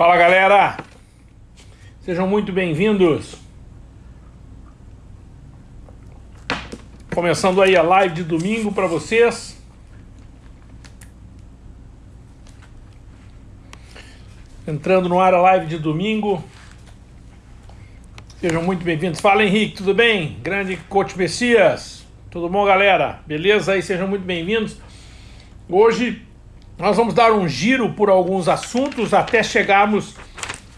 Fala galera, sejam muito bem-vindos. Começando aí a live de domingo para vocês. Entrando no ar a live de domingo. Sejam muito bem-vindos. Fala Henrique, tudo bem? Grande Coach Messias. Tudo bom, galera? Beleza aí? Sejam muito bem-vindos. Hoje nós vamos dar um giro por alguns assuntos até chegarmos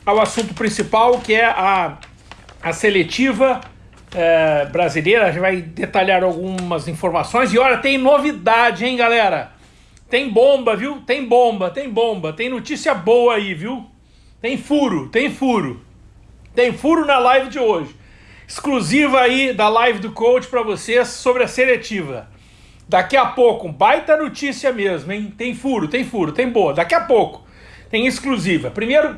ao assunto principal, que é a, a seletiva é, brasileira. A gente vai detalhar algumas informações. E olha, tem novidade, hein, galera? Tem bomba, viu? Tem bomba, tem bomba. Tem notícia boa aí, viu? Tem furo, tem furo. Tem furo na live de hoje. Exclusiva aí da live do coach para vocês sobre a seletiva. Daqui a pouco, baita notícia mesmo, hein? Tem furo, tem furo, tem boa. Daqui a pouco, tem exclusiva. Primeiro,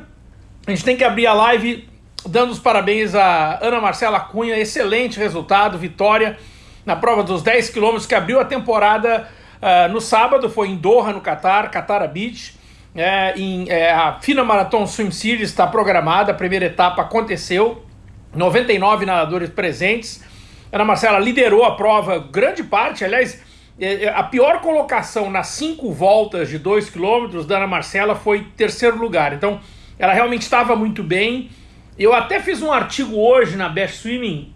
a gente tem que abrir a live dando os parabéns a Ana Marcela Cunha. Excelente resultado, vitória na prova dos 10 quilômetros que abriu a temporada uh, no sábado. Foi em Doha, no Catar, Qatar Beach. É, em, é, a Fina Marathon Swim Series está programada, a primeira etapa aconteceu. 99 nadadores presentes. Ana Marcela liderou a prova, grande parte, aliás, a pior colocação nas cinco voltas de 2 km da Ana Marcela foi terceiro lugar. Então, ela realmente estava muito bem. Eu até fiz um artigo hoje na Best Swimming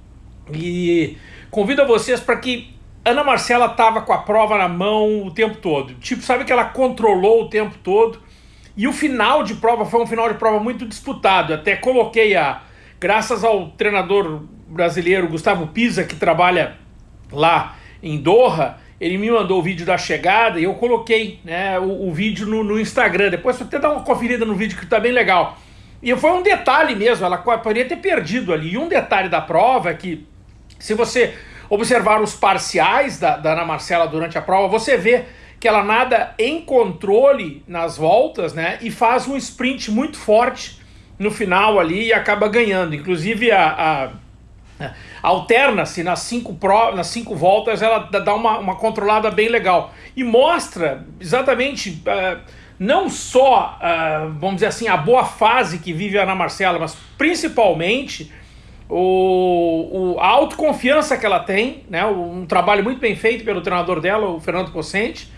e convido a vocês para que Ana Marcela estava com a prova na mão o tempo todo. Tipo, sabe que ela controlou o tempo todo. E o final de prova foi um final de prova muito disputado. Até coloquei a. Graças ao treinador brasileiro Gustavo Pisa, que trabalha lá em Doha, ele me mandou o vídeo da chegada e eu coloquei né, o, o vídeo no, no, Instagram. Depois você até dá uma conferida no vídeo que tá bem legal. E foi um detalhe mesmo, ela poderia ter perdido ali. E um detalhe da prova é que, se você observar os parciais da, da Ana Marcela durante a prova, você vê que ela nada em controle nas voltas, né? E faz um sprint muito forte no final ali e acaba ganhando. Inclusive a, a alterna-se nas cinco, nas cinco voltas, ela dá uma, uma controlada bem legal. E mostra exatamente, uh, não só, uh, vamos dizer assim, a boa fase que vive a Ana Marcela, mas principalmente o, o, a autoconfiança que ela tem, né? um trabalho muito bem feito pelo treinador dela, o Fernando Cocente.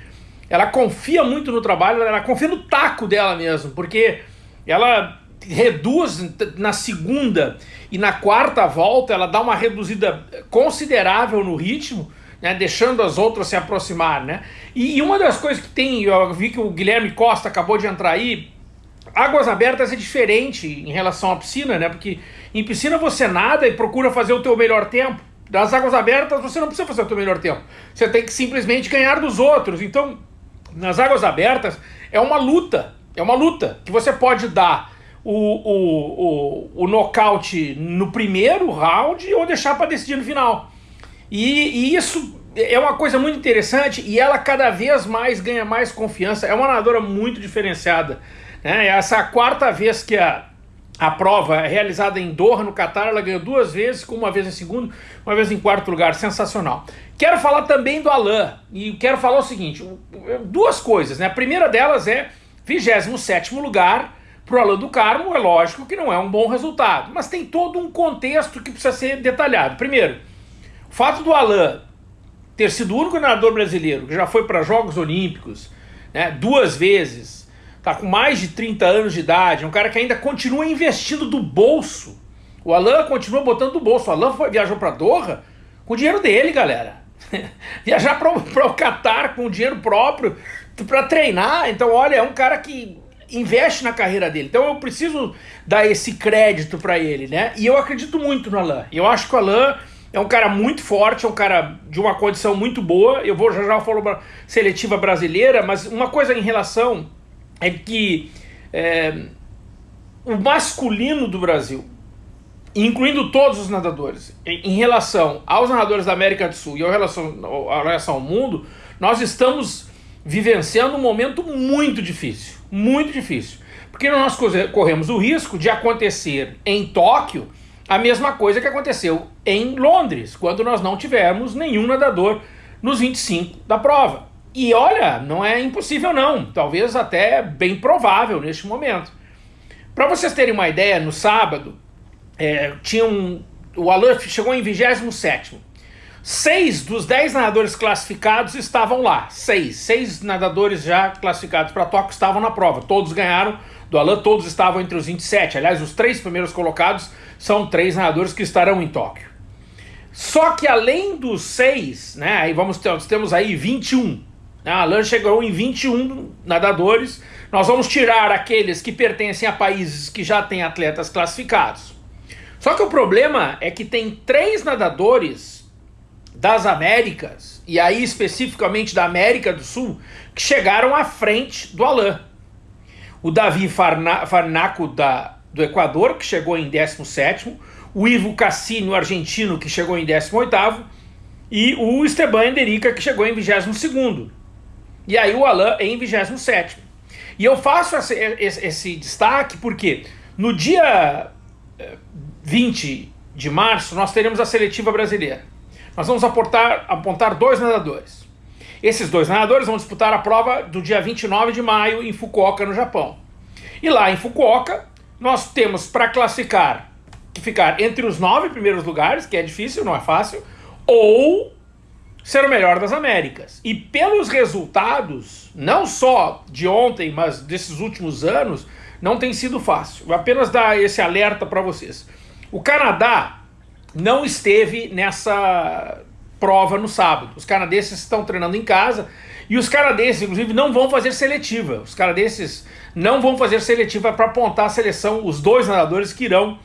Ela confia muito no trabalho, ela confia no taco dela mesmo, porque ela reduz na segunda e na quarta volta ela dá uma reduzida considerável no ritmo, né, deixando as outras se aproximar, né? E, e, uma das coisas que tem, eu vi que o Guilherme Costa acabou de entrar aí, águas abertas é diferente em relação à piscina, né? Porque em piscina você nada e procura fazer o teu melhor tempo. Das águas abertas você não precisa fazer o teu melhor tempo. Você tem que simplesmente ganhar dos outros. Então, nas águas abertas é uma luta, é uma luta que você pode dar o, o, o, o nocaute no primeiro round ou deixar para decidir no final. E, e, isso é uma coisa muito interessante e ela cada vez mais ganha mais confiança. É uma nadadora muito diferenciada. Né? Essa é a quarta vez que a, a prova é realizada em Doha, no Catar. Ela ganhou duas vezes, uma vez em segundo, uma vez em quarto lugar. Sensacional. Quero falar também do Alain e quero falar o seguinte: duas coisas. Né? A primeira delas é 27 lugar para o Alain do Carmo, é lógico que não é um bom resultado, mas tem todo um contexto que precisa ser detalhado. Primeiro, o fato do Alain ter sido o único nadador brasileiro que já foi para Jogos Olímpicos né, duas vezes, tá com mais de 30 anos de idade, é um cara que ainda continua investindo do bolso. O Alain continua botando do bolso. O Alain foi, viajou para Doha com o dinheiro dele, galera. Viajar para o Catar com o dinheiro próprio para treinar. Então, olha, é um cara que investe na carreira dele. Então eu preciso dar esse crédito para ele, né? E eu acredito muito no Alain. Eu acho que o Alain é um cara muito forte, é um cara de uma condição muito boa. Eu vou já já falar seletiva brasileira, mas uma coisa em relação é que é, o masculino do Brasil, incluindo todos os nadadores, em, em, relação aos nadadores da América do Sul e em relação, em relação ao mundo, nós estamos vivenciando um momento muito difícil muito difícil. Porque nós corremos o risco de acontecer em Tóquio a mesma coisa que aconteceu em Londres, quando nós não tivemos nenhum nadador nos 25 da prova. E olha, não é impossível não, talvez até bem provável neste momento. Para vocês terem uma ideia, no sábado, é, tinha um, o Alain chegou em 27 Seis dos dez nadadores classificados estavam lá. Seis. Seis nadadores já classificados para Tóquio estavam na prova. Todos ganharam do Alain, todos estavam entre os 27. Aliás, os três primeiros colocados são três nadadores que estarão em Tóquio. Só que além dos seis, né, aí vamos ter, nós temos aí 21. Né, a Alain chegou em 21 nadadores. Nós vamos tirar aqueles que pertencem a países que já têm atletas classificados. Só que o problema é que tem três nadadores das Américas, e aí especificamente da América do Sul, que chegaram à frente do Alain. O Davi Farna, Farnaco da, do Equador, que chegou em 17 o Ivo Cassini, o argentino, que chegou em 18 e o Esteban Enderica, que chegou em 22 E aí o Alain em 27 E eu faço esse, esse, esse destaque porque no dia 20 eh, de março nós teremos a seletiva brasileira. Nós vamos apontar, apontar dois nadadores. Esses dois nadadores vão disputar a prova do dia 29 de maio em Fukuoka, no Japão. E lá em Fukuoka, nós temos para classificar que ficar entre os nove primeiros lugares, que é difícil, não é fácil, ou ser o melhor das Américas. E pelos resultados, não só de ontem, mas desses últimos anos, não tem sido fácil. Vou apenas dar esse alerta para vocês. O Canadá não esteve nessa prova no sábado. Os canadenses estão treinando em casa e os canadenses, inclusive, não vão fazer seletiva. Os canadenses não vão fazer seletiva para apontar a seleção, os dois nadadores que irão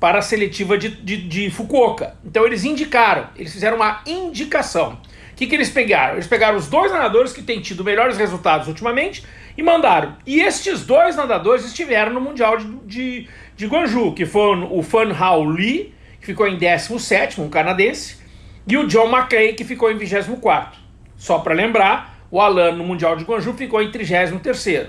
para a seletiva de, de, de, Fukuoka. Então eles indicaram, eles fizeram uma indicação. O que, que eles pegaram? Eles pegaram os dois nadadores que têm tido melhores resultados ultimamente e mandaram. E estes dois nadadores estiveram no Mundial de, de, de Guangzhou, que foi o Fan Hao Lee, que ficou em 17º, um canadense, e o John McClay, que ficou em 24º. Só para lembrar, o Alan no Mundial de Guangzhou ficou em 33º.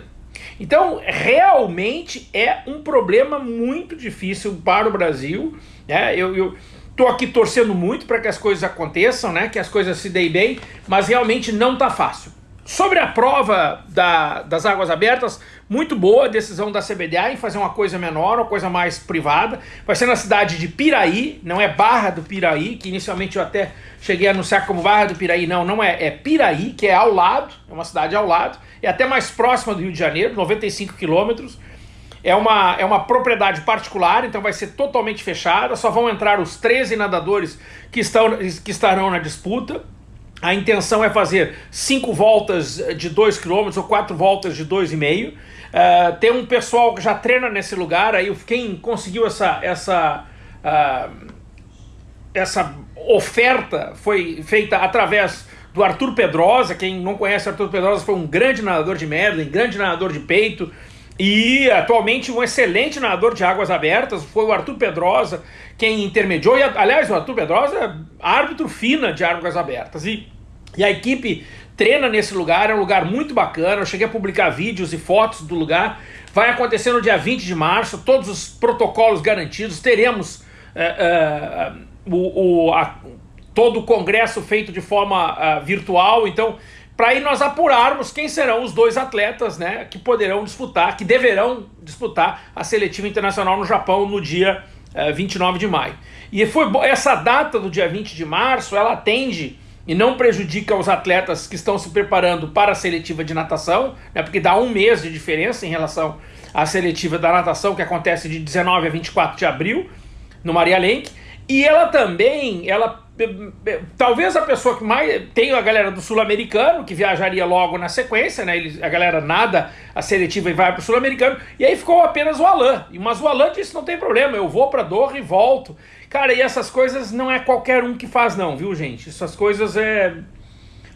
Então, realmente é um problema muito difícil para o Brasil. Né? Eu estou aqui torcendo muito para que as coisas aconteçam, né? que as coisas se deem bem, mas realmente não está fácil. Sobre a prova da, das águas abertas, muito boa a decisão da CBDA em fazer uma coisa menor, uma coisa mais privada. Vai ser na cidade de Piraí, não é Barra do Piraí, que inicialmente eu até cheguei a anunciar como Barra do Piraí. Não, não é, é Piraí, que é ao lado, é uma cidade ao lado é até mais próxima do Rio de Janeiro, 95 quilômetros. É uma, é uma propriedade particular, então vai ser totalmente fechada, só vão entrar os 13 nadadores que, estão, que estarão na disputa. A intenção é fazer cinco voltas de 2 km ou quatro voltas de 2,5 uh, Tem um pessoal que já treina nesse lugar, aí quem conseguiu essa, essa, uh, essa oferta foi feita através do Arthur Pedrosa. Quem não conhece Arthur Pedrosa foi um grande nadador de um grande nadador de peito. E atualmente um excelente nadador de águas abertas, foi o Arthur Pedrosa quem intermediou. E, aliás, o Arthur Pedrosa é árbitro fina de águas abertas. E, e a equipe treina nesse lugar, é um lugar muito bacana. Eu cheguei a publicar vídeos e fotos do lugar. Vai acontecer no dia 20 de março, todos os protocolos garantidos. Teremos uh, uh, o, o, a, todo o congresso feito de forma uh, virtual, então para aí nós apurarmos quem serão os dois atletas né, que poderão disputar, que deverão disputar a seletiva internacional no Japão no dia uh, eh, 29 de maio. E foi essa data do dia 20 de março, ela atende e não prejudica os atletas que estão se preparando para a seletiva de natação, né, porque dá um mês de diferença em relação à seletiva da natação, que acontece de 19 a 24 de abril, no Maria Lenk, e ela também, ela talvez a pessoa que mais tem a galera do sul-americano que viajaria logo na sequência, né? Eles, a galera nada a seletiva e vai para o sul-americano e aí ficou apenas o Alan. Mas o Alan disse não tem problema, eu vou para Doha e volto. Cara, e essas coisas não é qualquer um que faz não, viu gente? Essas coisas é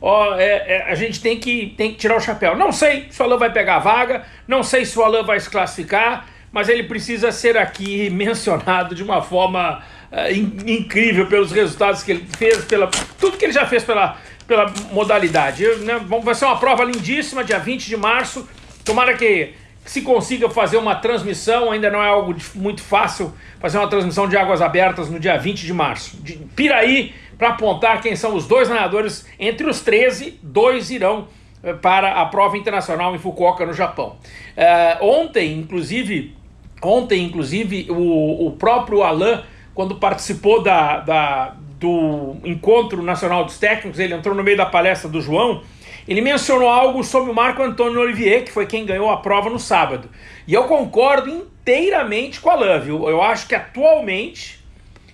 Ó, é, é, a gente tem que, tem que tirar o chapéu. Não sei se o Alan vai pegar a vaga, não sei se o Alan vai se classificar, mas ele precisa ser aqui mencionado de uma forma incrível pelos resultados que ele fez, pela tudo que ele já fez pela, pela modalidade. Eu, né, vai ser uma prova lindíssima, dia 20 de março. Tomara que se consiga fazer uma transmissão, ainda não é algo de, muito fácil fazer uma transmissão de águas abertas no dia 20 de março. De Piraí, para apontar quem são os dois nadadores, entre os 13, dois irão eh, para a prova internacional em Fukuoka, no Japão. Uh, ontem, inclusive, Ontem, inclusive, o, o próprio Alain, quando participou da, da, do Encontro Nacional dos Técnicos, ele entrou no meio da palestra do João, ele mencionou algo sobre o Marco Antônio Olivier, que foi quem ganhou a prova no sábado. E eu concordo inteiramente com a Alain, viu? Eu acho que atualmente,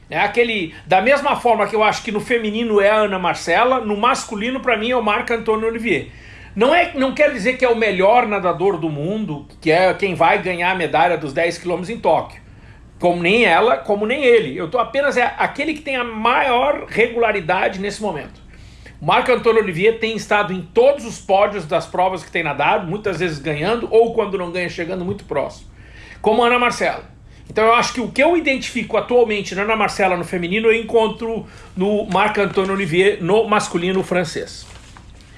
é aquele, da mesma forma que eu acho que no feminino é a Ana Marcela, no masculino para mim é o Marco Antônio Olivier. Não, é, não quer dizer que é o melhor nadador do mundo, que é quem vai ganhar a medalha dos 10 km em Tóquio. Como nem ela, como nem ele. Eu tô apenas é aquele que tem a maior regularidade nesse momento. Marco Antônio Olivier tem estado em todos os pódios das provas que tem nadado, muitas vezes ganhando, ou quando não ganha, chegando muito próximo. Como Ana Marcela. Então eu acho que o que eu identifico atualmente na Ana Marcela no feminino, eu encontro no Marco Antônio Olivier no masculino francês.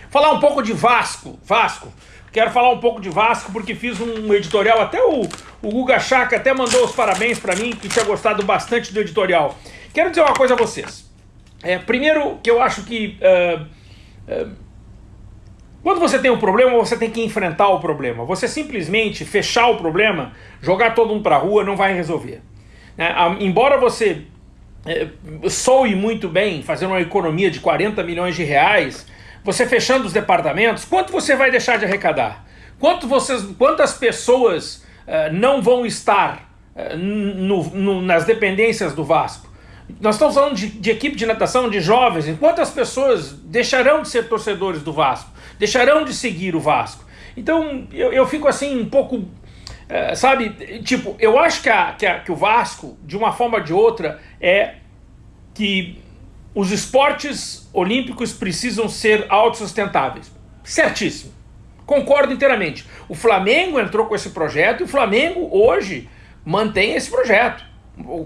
Falar um pouco de Vasco. Vasco. Quero falar um pouco de Vasco porque fiz um editorial, até o, o Guga Chaka até mandou os parabéns para mim, que tinha gostado bastante do editorial. Quero dizer uma coisa a vocês. É, primeiro, que eu acho que uh, uh, quando você tem um problema, você tem que enfrentar o problema. Você simplesmente fechar o problema, jogar todo mundo para a rua, não vai resolver. É, embora você é, soe muito bem, fazendo uma economia de 40 milhões de reais, você fechando os departamentos, quanto você vai deixar de arrecadar? Quanto vocês, quantas pessoas uh, não vão estar uh, no, no, nas dependências do Vasco? Nós estamos falando de, de, equipe de natação, de jovens. Quantas pessoas deixarão de ser torcedores do Vasco? Deixarão de seguir o Vasco? Então, eu, eu fico assim um pouco... Uh, sabe, tipo, eu acho que, a, que, a, que o Vasco, de uma forma ou de outra, é que os esportes olímpicos precisam ser autossustentáveis. Certíssimo. Concordo inteiramente. O Flamengo entrou com esse projeto e o Flamengo hoje mantém esse projeto.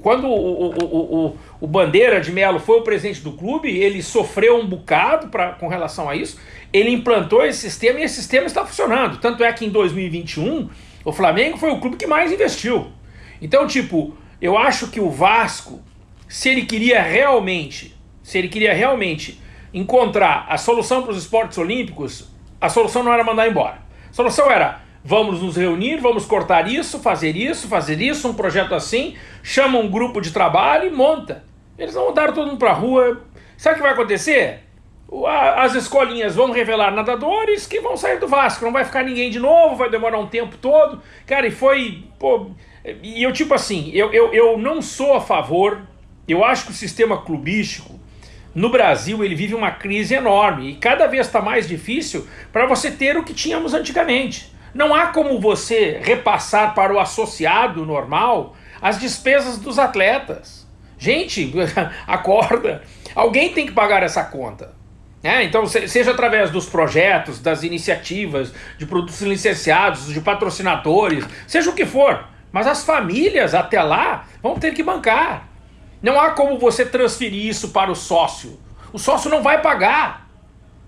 Quando o, o, o, o Bandeira de Melo foi o presidente do clube, ele sofreu um bocado pra, com relação a isso, ele implantou esse sistema e esse sistema está funcionando. Tanto é que em 2021 o Flamengo foi o clube que mais investiu. Então, tipo, eu acho que o Vasco, se ele queria realmente se ele queria realmente encontrar a solução para os esportes olímpicos, a solução não era mandar embora. A solução era, vamos nos reunir, vamos cortar isso, fazer isso, fazer isso, um projeto assim, chama um grupo de trabalho e monta. Eles não mandaram todo mundo para a rua. Sabe o que vai acontecer? As escolinhas vão revelar nadadores que vão sair do Vasco, não vai ficar ninguém de novo, vai demorar um tempo todo. Cara, e foi... Pô, e eu tipo assim, eu, eu, eu não sou a favor, eu acho que o sistema clubístico no Brasil ele vive uma crise enorme e cada vez está mais difícil para você ter o que tínhamos antigamente. Não há como você repassar para o associado normal as despesas dos atletas. Gente, acorda. Alguém tem que pagar essa conta. É, então, seja através dos projetos, das iniciativas, de produtos licenciados, de patrocinadores, seja o que for. Mas as famílias, até lá, vão ter que bancar. Não há como você transferir isso para o sócio. O sócio não vai pagar.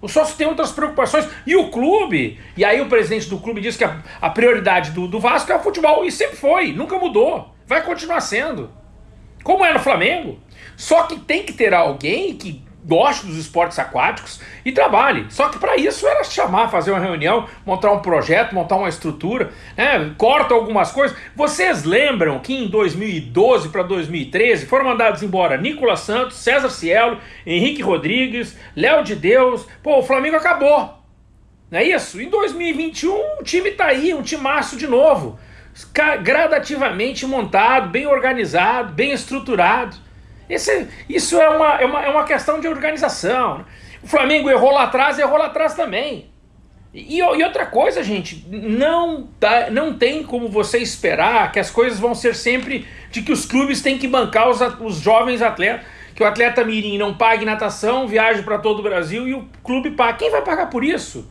O sócio tem outras preocupações. E o clube, e aí o presidente do clube diz que a, a prioridade do, do Vasco é o futebol. E sempre foi, nunca mudou. Vai continuar sendo. Como é no Flamengo. Só que tem que ter alguém que goste dos esportes aquáticos e trabalhe. Só que para isso era chamar, fazer uma reunião, montar um projeto, montar uma estrutura, né? corta algumas coisas. Vocês lembram que em 2012 para 2013 foram mandados embora Nicolas Santos, César Cielo, Henrique Rodrigues, Léo de Deus. Pô, o Flamengo acabou. Não é isso? Em 2021 o time tá aí, um timaço de novo. Gradativamente montado, bem organizado, bem estruturado. Esse, isso é uma, é, uma, é uma questão de organização. O Flamengo errou lá atrás, errou lá atrás também. E, e, outra coisa, gente, não, tá, não tem como você esperar que as coisas vão ser sempre de que os clubes têm que bancar os, os jovens atletas, que o atleta mirim não pague natação, viaje para todo o Brasil e o clube paga. Quem vai pagar por isso?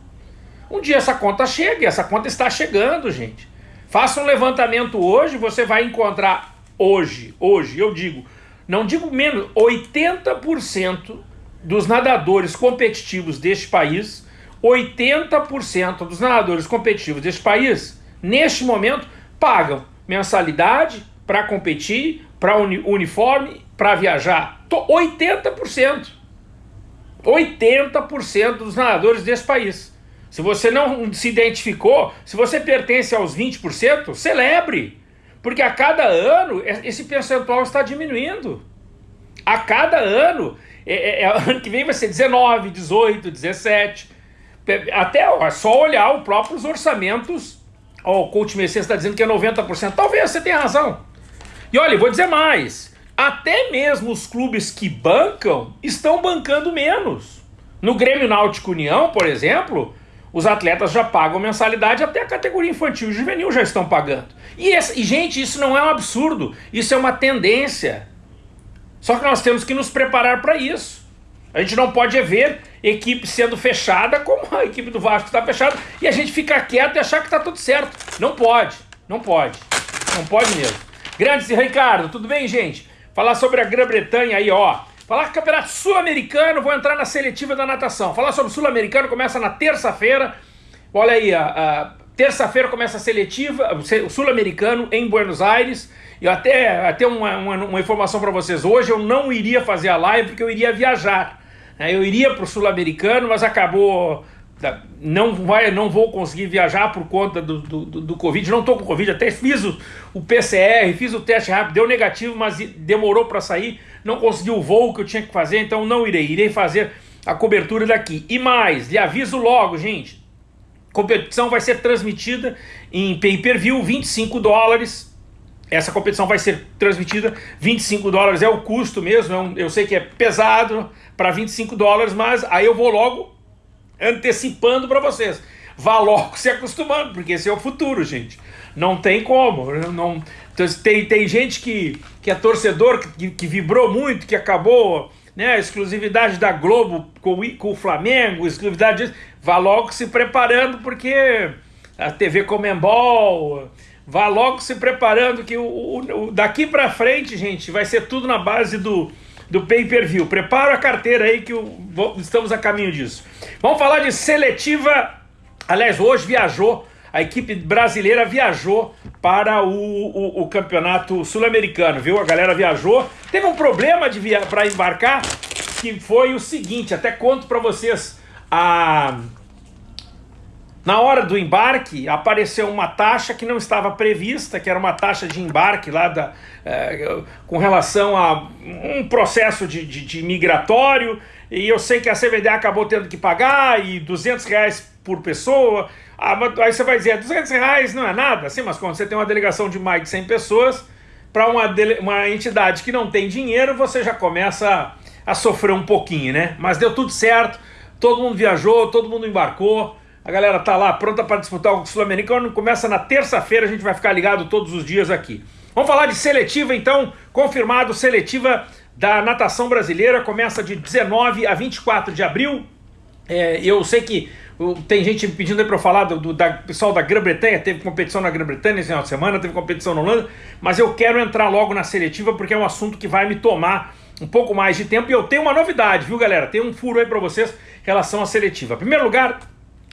Um dia essa conta chega, e essa conta está chegando, gente. Faça um levantamento hoje, você vai encontrar hoje, hoje, eu digo, não digo menos, 80% dos nadadores competitivos deste país, 80% dos nadadores competitivos deste país, neste momento, pagam mensalidade para competir, para uni uniforme, para viajar. 80%. 80% dos nadadores desse país. Se você não se identificou, se você pertence aos 20%, celebre. Porque a cada ano esse percentual está diminuindo. A cada ano, é, é, é ano que vem vai ser 19, 18, 17. Até ó, é só olhar os próprios orçamentos. Ó, o coach Messias está dizendo que é 90%. Talvez você tenha razão. E olha, vou dizer mais. Até mesmo os clubes que bancam estão bancando menos. No Grêmio Náutico União, por exemplo, os atletas já pagam mensalidade, até a categoria infantil e juvenil já estão pagando. E, e, gente, isso não é um absurdo, isso é uma tendência. Só que nós temos que nos preparar para isso. A gente não pode ver equipe sendo fechada como a equipe do Vasco está fechada e a gente ficar quieto e achar que está tudo certo. Não pode, não pode, não pode mesmo. Grande Ricardo, tudo bem, gente? Falar sobre a Grã-Bretanha aí, ó. Falar que Campeonato Sul-Americano, vou entrar na seletiva da natação. Falar sobre o Sul-Americano começa na terça-feira. Olha aí, a, a terça-feira começa a seletiva, o Sul-Americano em Buenos Aires. E até, até uma, uma, uma informação para vocês. Hoje eu não iria fazer a live porque eu iria viajar. Né? Eu iria para o Sul-Americano, mas acabou não, vai, não vou conseguir viajar por conta do, do, do, Covid, não estou com Covid, até fiz o, o, PCR, fiz o teste rápido, deu negativo, mas demorou para sair, não consegui o voo que eu tinha que fazer, então não irei, irei fazer a cobertura daqui. E mais, lhe aviso logo, gente, competição vai ser transmitida em pay-per-view, 25 dólares, essa competição vai ser transmitida, 25 dólares é o custo mesmo, é eu sei que é pesado para 25 dólares, mas aí eu vou logo antecipando para vocês. Vá logo se acostumando, porque esse é o futuro, gente. Não tem como. Não, tem, tem gente que, que é torcedor, que, que vibrou muito, que acabou né, a exclusividade da Globo com, com o Flamengo, exclusividade disso. Vá logo se preparando, porque a TV Comembol. Vá logo se preparando, que o, o daqui para frente, gente, vai ser tudo na base do, do pay-per-view. Prepara a carteira aí que o, estamos a caminho disso. Vamos falar de seletiva. Aliás, hoje viajou, a equipe brasileira viajou para o, o, o campeonato sul-americano, viu? A galera viajou. Teve um problema via para embarcar, que foi o seguinte, até conto para vocês. A, na hora do embarque, apareceu uma taxa que não estava prevista, que era uma taxa de embarque lá da, é, com relação a um processo de, de, de, migratório, e eu sei que a CVD acabou tendo que pagar, e 200 reais por pessoa. Ah, aí você vai dizer, 200 reais não é nada, assim, mas quando você tem uma delegação de mais de 100 pessoas, para uma, uma entidade que não tem dinheiro, você já começa a, a sofrer um pouquinho, né? Mas deu tudo certo, todo mundo viajou, todo mundo embarcou, a galera tá lá pronta para disputar o Sul-Americano. Começa na terça-feira, a gente vai ficar ligado todos os dias aqui. Vamos falar de seletiva então, confirmado, seletiva da natação brasileira, começa de 19 a 24 de abril. É, eu sei que tem gente pedindo para eu falar do, do da, pessoal da Grã-Bretanha, teve competição na Grã-Bretanha esse final de semana, teve competição na Holanda, mas eu quero entrar logo na seletiva porque é um assunto que vai me tomar um pouco mais de tempo e eu tenho uma novidade, viu galera? Tem um furo aí para vocês em relação à seletiva. Em primeiro lugar,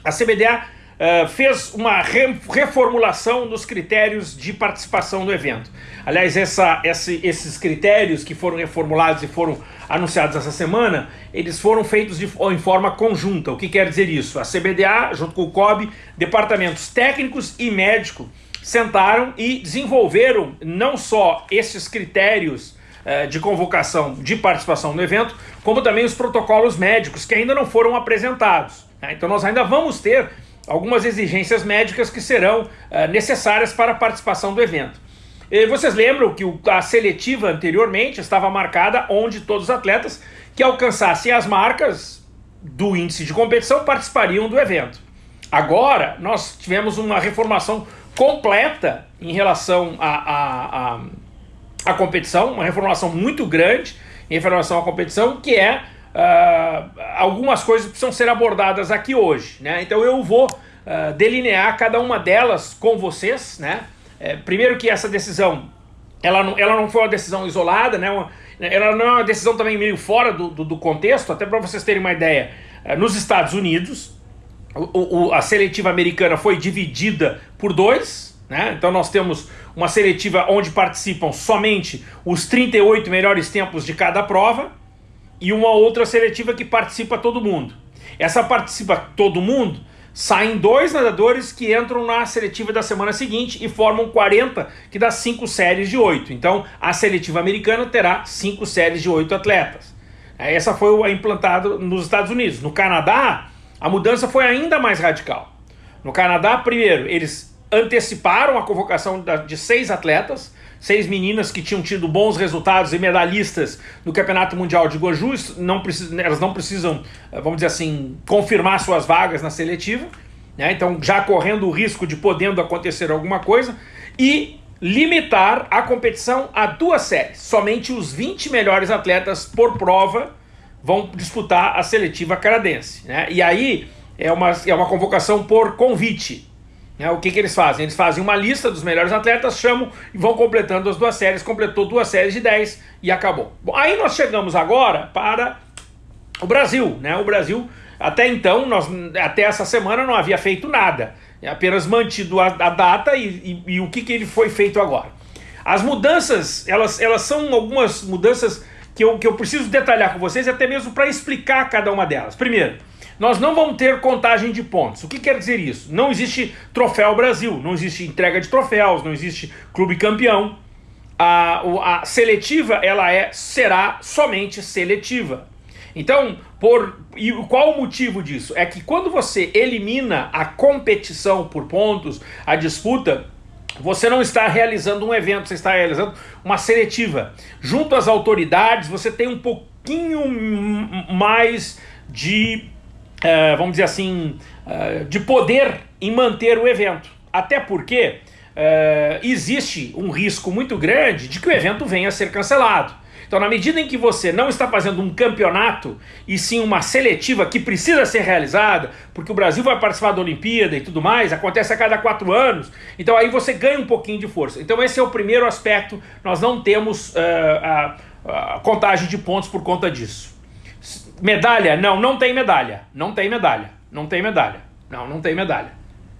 a CBDA uh, eh, fez uma re reformulação dos critérios de participação do evento. Aliás, essa, esse, esses critérios que foram reformulados e foram anunciados essa semana, eles foram feitos de, em forma conjunta. O que quer dizer isso? A CBDA, junto com o COB, departamentos técnicos e médicos, sentaram e desenvolveram não só esses critérios uh, de convocação de participação no evento, como também os protocolos médicos que ainda não foram apresentados. Né? Então nós ainda vamos ter algumas exigências médicas que serão uh, necessárias para a participação do evento. Vocês lembram que a seletiva anteriormente estava marcada onde todos os atletas que alcançassem as marcas do índice de competição participariam do evento. Agora nós tivemos uma reformação completa em relação à a, a, a, competição, uma reformulação muito grande em relação à competição, que é uh, algumas coisas precisam ser abordadas aqui hoje. Né? Então eu vou uh, delinear cada uma delas com vocês. Né? É, primeiro que essa decisão, ela não, ela não foi uma decisão isolada, né? Uma, ela não é uma decisão também meio fora do, do, do contexto, até para vocês terem uma ideia. Uh, nos Estados Unidos, o, o, a seletiva americana foi dividida por dois, né? Então nós temos uma seletiva onde participam somente os 38 melhores tempos de cada prova, e uma outra seletiva que participa todo mundo. Essa participa todo mundo saem dois nadadores que entram na seletiva da semana seguinte e formam 40, que dá cinco séries de oito. Então, a seletiva americana terá cinco séries de oito atletas. É, essa foi implantada nos Estados Unidos. No Canadá, a mudança foi ainda mais radical. No Canadá, primeiro, eles anteciparam a convocação de seis atletas, seis meninas que tinham tido bons resultados e medalhistas no Campeonato Mundial de Goju, não precisam, elas não precisam, eh, vamos dizer assim, confirmar suas vagas na seletiva, né? então já correndo o risco de podendo acontecer alguma coisa, e limitar a competição a duas séries. Somente os 20 melhores atletas por prova vão disputar a seletiva canadense. Né? E aí é uma, é uma convocação por convite. Né? O que, que eles fazem? Eles fazem uma lista dos melhores atletas, chamam e vão completando as duas séries. Completou duas séries de 10 e acabou. Bom, aí nós chegamos agora para o Brasil. Né? O Brasil, até então, nós, até essa semana, não havia feito nada. É apenas mantido a, a data e, e, e, o que, que ele foi feito agora. As mudanças, elas, elas são algumas mudanças que eu, que eu preciso detalhar com vocês, até mesmo para explicar cada uma delas. Primeiro, nós não vamos ter contagem de pontos. O que quer dizer isso? Não existe troféu Brasil, não existe entrega de troféus, não existe clube campeão. A, a seletiva ela é será somente seletiva. Então, por e qual o motivo disso? É que quando você elimina a competição por pontos, a disputa, você não está realizando um evento, você está realizando uma seletiva. Junto às autoridades, você tem um pouquinho mais de é, vamos dizer assim, é, de poder em manter o evento. Até porque é, existe um risco muito grande de que o evento venha a ser cancelado. Então, na medida em que você não está fazendo um campeonato e sim uma seletiva que precisa ser realizada, porque o Brasil vai participar da Olimpíada e tudo mais, acontece a cada quatro anos, então aí você ganha um pouquinho de força. Então, esse é o primeiro aspecto, nós não temos uh, a, a contagem de pontos por conta disso. Medalha? Não, não tem medalha. Não tem medalha. Não tem medalha. Não, não tem medalha.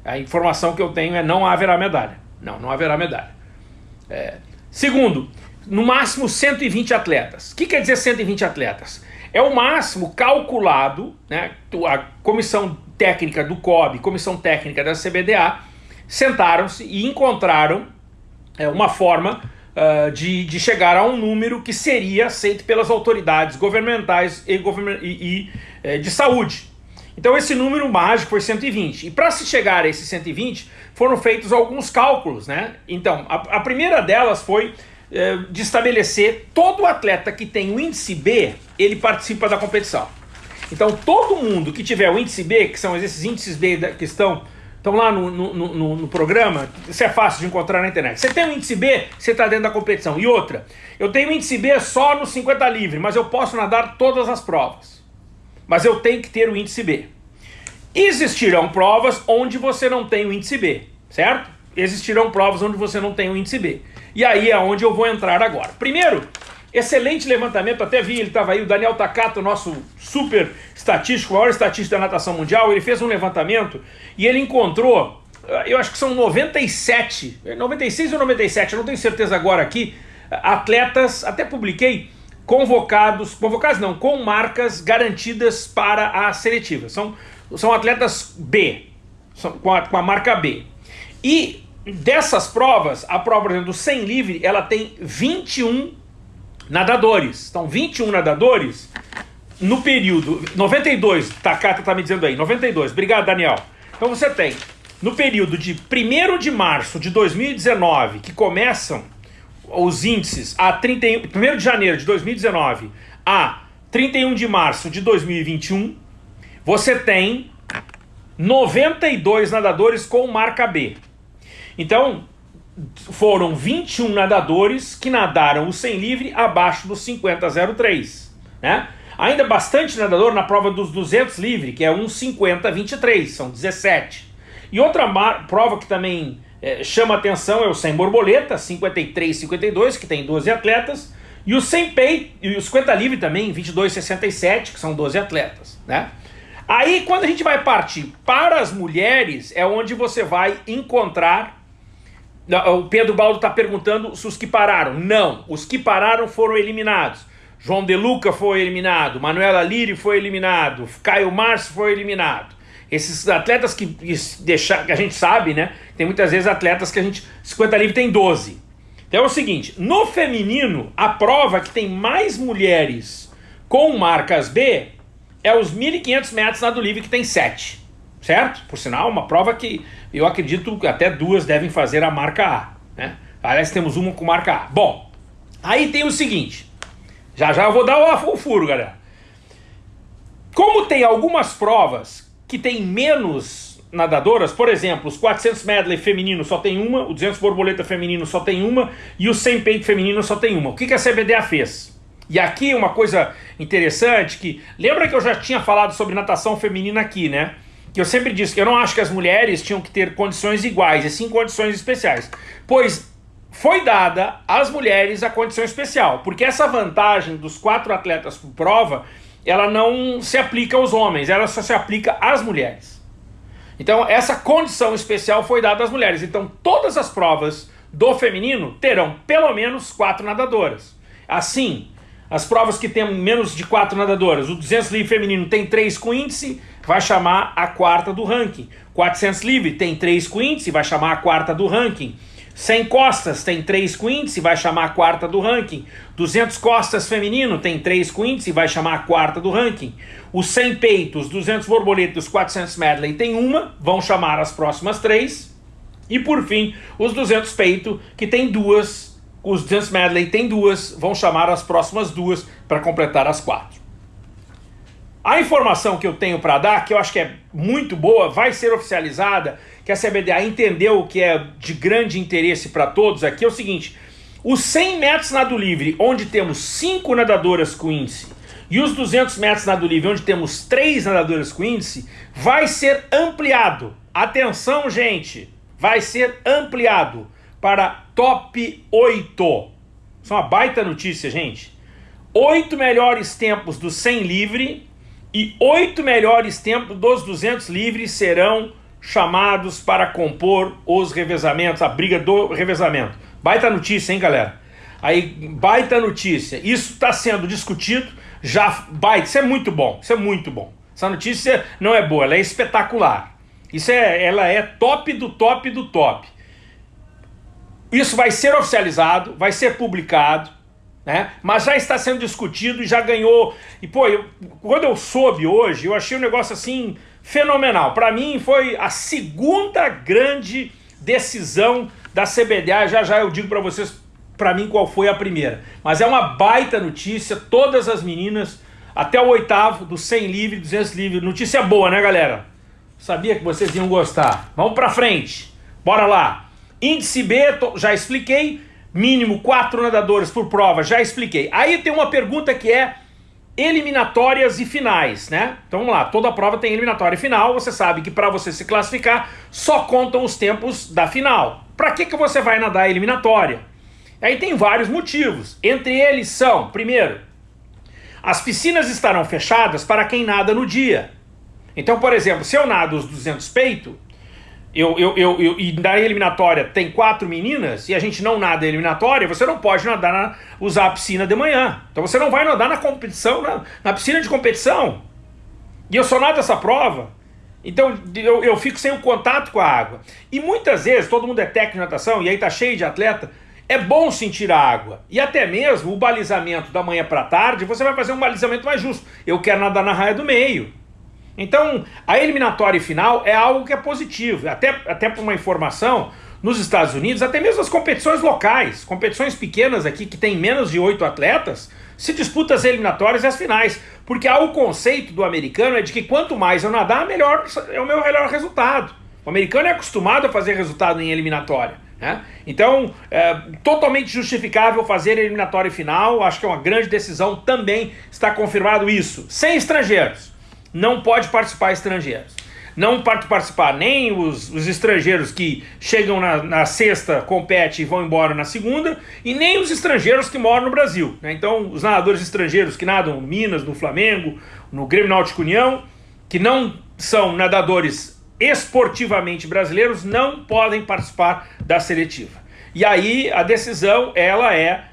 A informação que eu tenho é não haverá medalha. Não, não haverá medalha. É. Segundo, no máximo 120 atletas. O que quer dizer 120 atletas? É o máximo calculado, né? A comissão técnica do COB, comissão técnica da CBDA, sentaram-se e encontraram é, uma forma uh, de, de chegar a um número que seria aceito pelas autoridades governamentais e, e, e eh, de saúde. Então esse número mágico foi 120. E para se chegar a esse 120, foram feitos alguns cálculos, né? Então, a, a primeira delas foi eh, de estabelecer todo atleta que tem o índice B, ele participa da competição. Então todo mundo que tiver o índice B, que são esses índices B que estão estão lá no, no, no, no, programa, isso é fácil de encontrar na internet. Você tem um índice B, você está dentro da competição. E outra, eu tenho índice B só no 50 livre, mas eu posso nadar todas as provas. Mas eu tenho que ter o índice B. Existirão provas onde você não tem o índice B, certo? Existirão provas onde você não tem o índice B. E aí é onde eu vou entrar agora. Primeiro, Excelente levantamento, até vi, ele estava aí, o Daniel Takato, nosso super estatístico, maior estatístico da natação mundial, ele fez um levantamento e ele encontrou, eh, eu acho que são 97, 96 ou 97, eu não tenho certeza agora aqui, atletas, até publiquei, convocados, convocados não, com marcas garantidas para a seletiva. São, são atletas B, são, com, a, com a marca B. E dessas provas, a prova, por exemplo, do 100 livre, ela tem 21 nadadores. Então, 21 nadadores no período 92, Takata está me dizendo aí, 92. Obrigado, Daniel. Então você tem no período de 1 de março de 2019, que começam os índices a 31, 1 de janeiro de 2019 a 31 de março de 2021, você tem 92 nadadores com marca B. Então, foram 21 nadadores que nadaram o 100 livre abaixo dos 50,03, né? Ainda bastante nadador na prova dos 200 livre, que é 1,50,23, são 17. E outra prova que também é, chama atenção é o 100 borboleta, 53,52, que tem 12 atletas, e o 100 peito, e o 50 livre também, 22,67, que são 12 atletas, né? Aí, quando a gente vai partir para as mulheres, é onde você vai encontrar o Pedro Baldo está perguntando se os que pararam. Não, os que pararam foram eliminados. João De Luca foi eliminado, Manuela Liri foi eliminado, Caio Márcio foi eliminado. Esses atletas que, deixar, que a gente sabe, né? Tem muitas vezes atletas que a gente. 50 livre tem 12. Então é o seguinte: no feminino, a prova que tem mais mulheres com marcas B é os 1.500 metros nado livre, que tem 7. Certo? Por sinal, uma prova que eu acredito que até duas devem fazer a marca A. Né? Aliás, temos uma com marca A. Bom, aí tem o seguinte. Já já eu vou dar o, furo, galera. Como tem algumas provas que tem menos nadadoras, por exemplo, os 400 medley feminino só tem uma, o 200 borboleta feminino só tem uma e o 100 peito feminino só tem uma. O que, que a CBDA fez? E aqui uma coisa interessante que lembra que eu já tinha falado sobre natação feminina aqui, né? Que eu sempre disse que eu não acho que as mulheres tinham que ter condições iguais, e sim condições especiais. Pois foi dada às mulheres a condição especial, porque essa vantagem dos quatro atletas por prova ela não se aplica aos homens, ela só se aplica às mulheres. Então, essa condição especial foi dada às mulheres. Então, todas as provas do feminino terão pelo menos quatro nadadoras. Assim, as provas que têm menos de quatro nadadoras, o 200 livre feminino tem três com índice, vai chamar a quarta do ranking. 400 livre tem três com índice, vai chamar a quarta do ranking. 100 costas tem 3 com índice, vai chamar a quarta do ranking. 200 costas feminino tem 3 com índice, vai chamar a quarta do ranking. Os 100 peitos, 200 borboletas, 400 medley tem uma, vão chamar as próximas três. E por fim, os 200 peito, que tem duas, os 200 medley tem duas, vão chamar as próximas duas para completar as quatro. A informação que eu tenho para dar, que eu acho que é muito boa, vai ser oficializada que a CBDA entendeu o que é de grande interesse para todos aqui é o seguinte: os 100 metros nado livre, onde temos 5 nadadoras com índice, e os 200 metros nado livre, onde temos 3 nadadoras com índice, vai ser ampliado. Atenção, gente! Vai ser ampliado para top 8. Isso é uma baita notícia, gente. Oito melhores tempos do 100 livre e oito melhores tempos dos 200 livres serão chamados para compor os revezamentos, a briga do revezamento. Baita notícia, hein, galera? Aí, baita notícia. Isso está sendo discutido, já baita, isso é muito bom, isso é muito bom. Essa notícia não é boa, ela é espetacular. Isso é, ela é top do top do top. Isso vai ser oficializado, vai ser publicado, né? Mas já está sendo discutido e já ganhou. E pô, eu, quando eu soube hoje, eu achei um negócio assim fenomenal. Para mim foi a segunda grande decisão da CBDA. Já já eu digo para vocês, para mim qual foi a primeira. Mas é uma baita notícia. Todas as meninas até o oitavo do 100 livre, 200 livre. Notícia boa, né, galera? Sabia que vocês iam gostar. Vamos para frente. Bora lá. Índice B, já expliquei. Mínimo quatro nadadores por prova, já expliquei. Aí tem uma pergunta que é eliminatórias e finais, né? Então vamos lá, toda prova tem eliminatória e final, você sabe que para você se classificar só contam os tempos da final. Para que, que você vai nadar a eliminatória? Aí tem vários motivos, entre eles são, primeiro, as piscinas estarão fechadas para quem nada no dia. Então, por exemplo, se eu nado os 200 peito, eu, eu, eu, eu, e na eliminatória tem quatro meninas e a gente não nada eliminatória, você não pode nadar na, usar a piscina de manhã. Então você não vai nadar na competição, na, na piscina de competição. E eu só nado essa prova. Então eu, eu fico sem o contato com a água. E muitas vezes, todo mundo é técnico de natação e aí tá cheio de atleta, é bom sentir a água. E até mesmo o balizamento da manhã para tarde, você vai fazer um balizamento mais justo. Eu quero nadar na raia do meio. Então, a eliminatória final é algo que é positivo. Até, até por uma informação, nos Estados Unidos, até mesmo as competições locais, competições pequenas aqui que tem menos de oito atletas, se disputa as eliminatórias e as finais. Porque há o conceito do americano é de que quanto mais eu nadar, melhor é o meu melhor resultado. O americano é acostumado a fazer resultado em eliminatória. Né? Então, é totalmente justificável fazer eliminatória final. Acho que é uma grande decisão. Também está confirmado isso. Sem estrangeiros não pode participar estrangeiros. Não pode participar nem os, os estrangeiros que chegam na, na, sexta, competem e vão embora na segunda, e nem os estrangeiros que moram no Brasil. Né? Então, os nadadores estrangeiros que nadam no Minas, no Flamengo, no Grêmio Náutico União, que não são nadadores esportivamente brasileiros, não podem participar da seletiva. E aí a decisão ela é,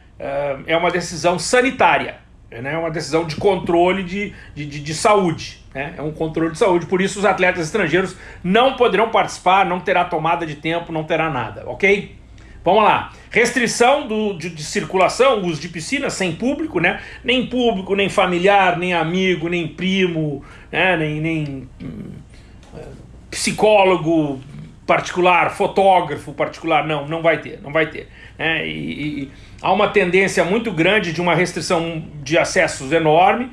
é uma decisão sanitária, né? é uma decisão de controle de, de, de saúde. Né? É um controle de saúde, por isso os atletas estrangeiros não poderão participar, não terá tomada de tempo, não terá nada, ok? Vamos lá. Restrição do, de, de, circulação, uso de piscina sem público, né? Nem público, nem familiar, nem amigo, nem primo, né? nem, nem hum, psicólogo particular, fotógrafo particular. Não, não vai ter, não vai ter. Né? E, e há uma tendência muito grande de uma restrição de acessos enorme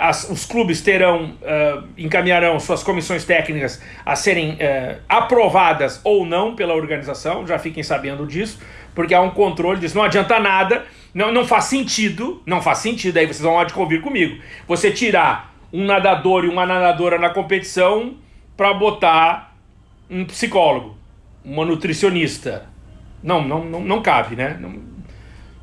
as, os clubes terão, uh, encaminharão suas comissões técnicas a serem uh, aprovadas ou não pela organização, já fiquem sabendo disso, porque há um controle disso. Não adianta nada, não, não faz sentido, não faz sentido, aí vocês vão de convir comigo, você tirar um nadador e uma nadadora na competição para botar um psicólogo, uma nutricionista. Não, não, não, não cabe, né? Não,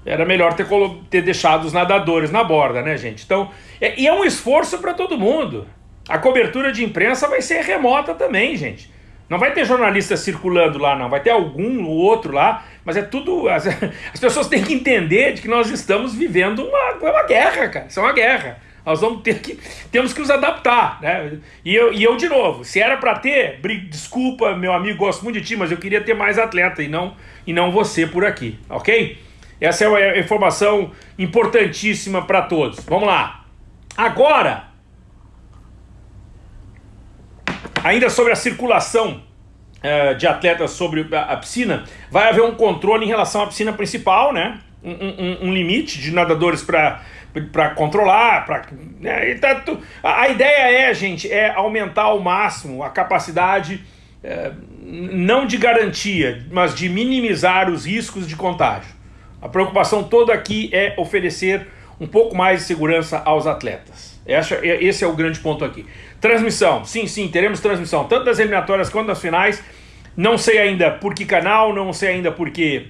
era melhor ter, ter deixado os nadadores na borda, né, gente? Então, é, e é um esforço para todo mundo. A cobertura de imprensa vai ser remota também, gente. Não vai ter jornalista circulando lá, não. Vai ter algum ou outro lá, mas é tudo. As, as pessoas têm que entender de que nós estamos vivendo uma, uma guerra, cara. Isso é uma guerra. Nós vamos ter que. Temos que nos adaptar, né? E eu, e eu de novo, se era para ter, desculpa, meu amigo, gosto muito de ti, mas eu queria ter mais atleta e não, e não você por aqui, ok? Essa é uma informação importantíssima para todos. Vamos lá. Agora, ainda sobre a circulação uh, de atletas sobre a, piscina, vai haver um controle em relação à piscina principal, né? Um, um, um limite de nadadores para para controlar, para né? tá, a, ideia é, gente, é aumentar ao máximo a capacidade é, não de garantia, mas de minimizar os riscos de contágio. A preocupação toda aqui é oferecer um pouco mais de segurança aos atletas. Esse é o grande ponto aqui. Transmissão, sim, sim, teremos transmissão, tanto das eliminatórias quanto das finais. Não sei ainda por que canal, não sei ainda por que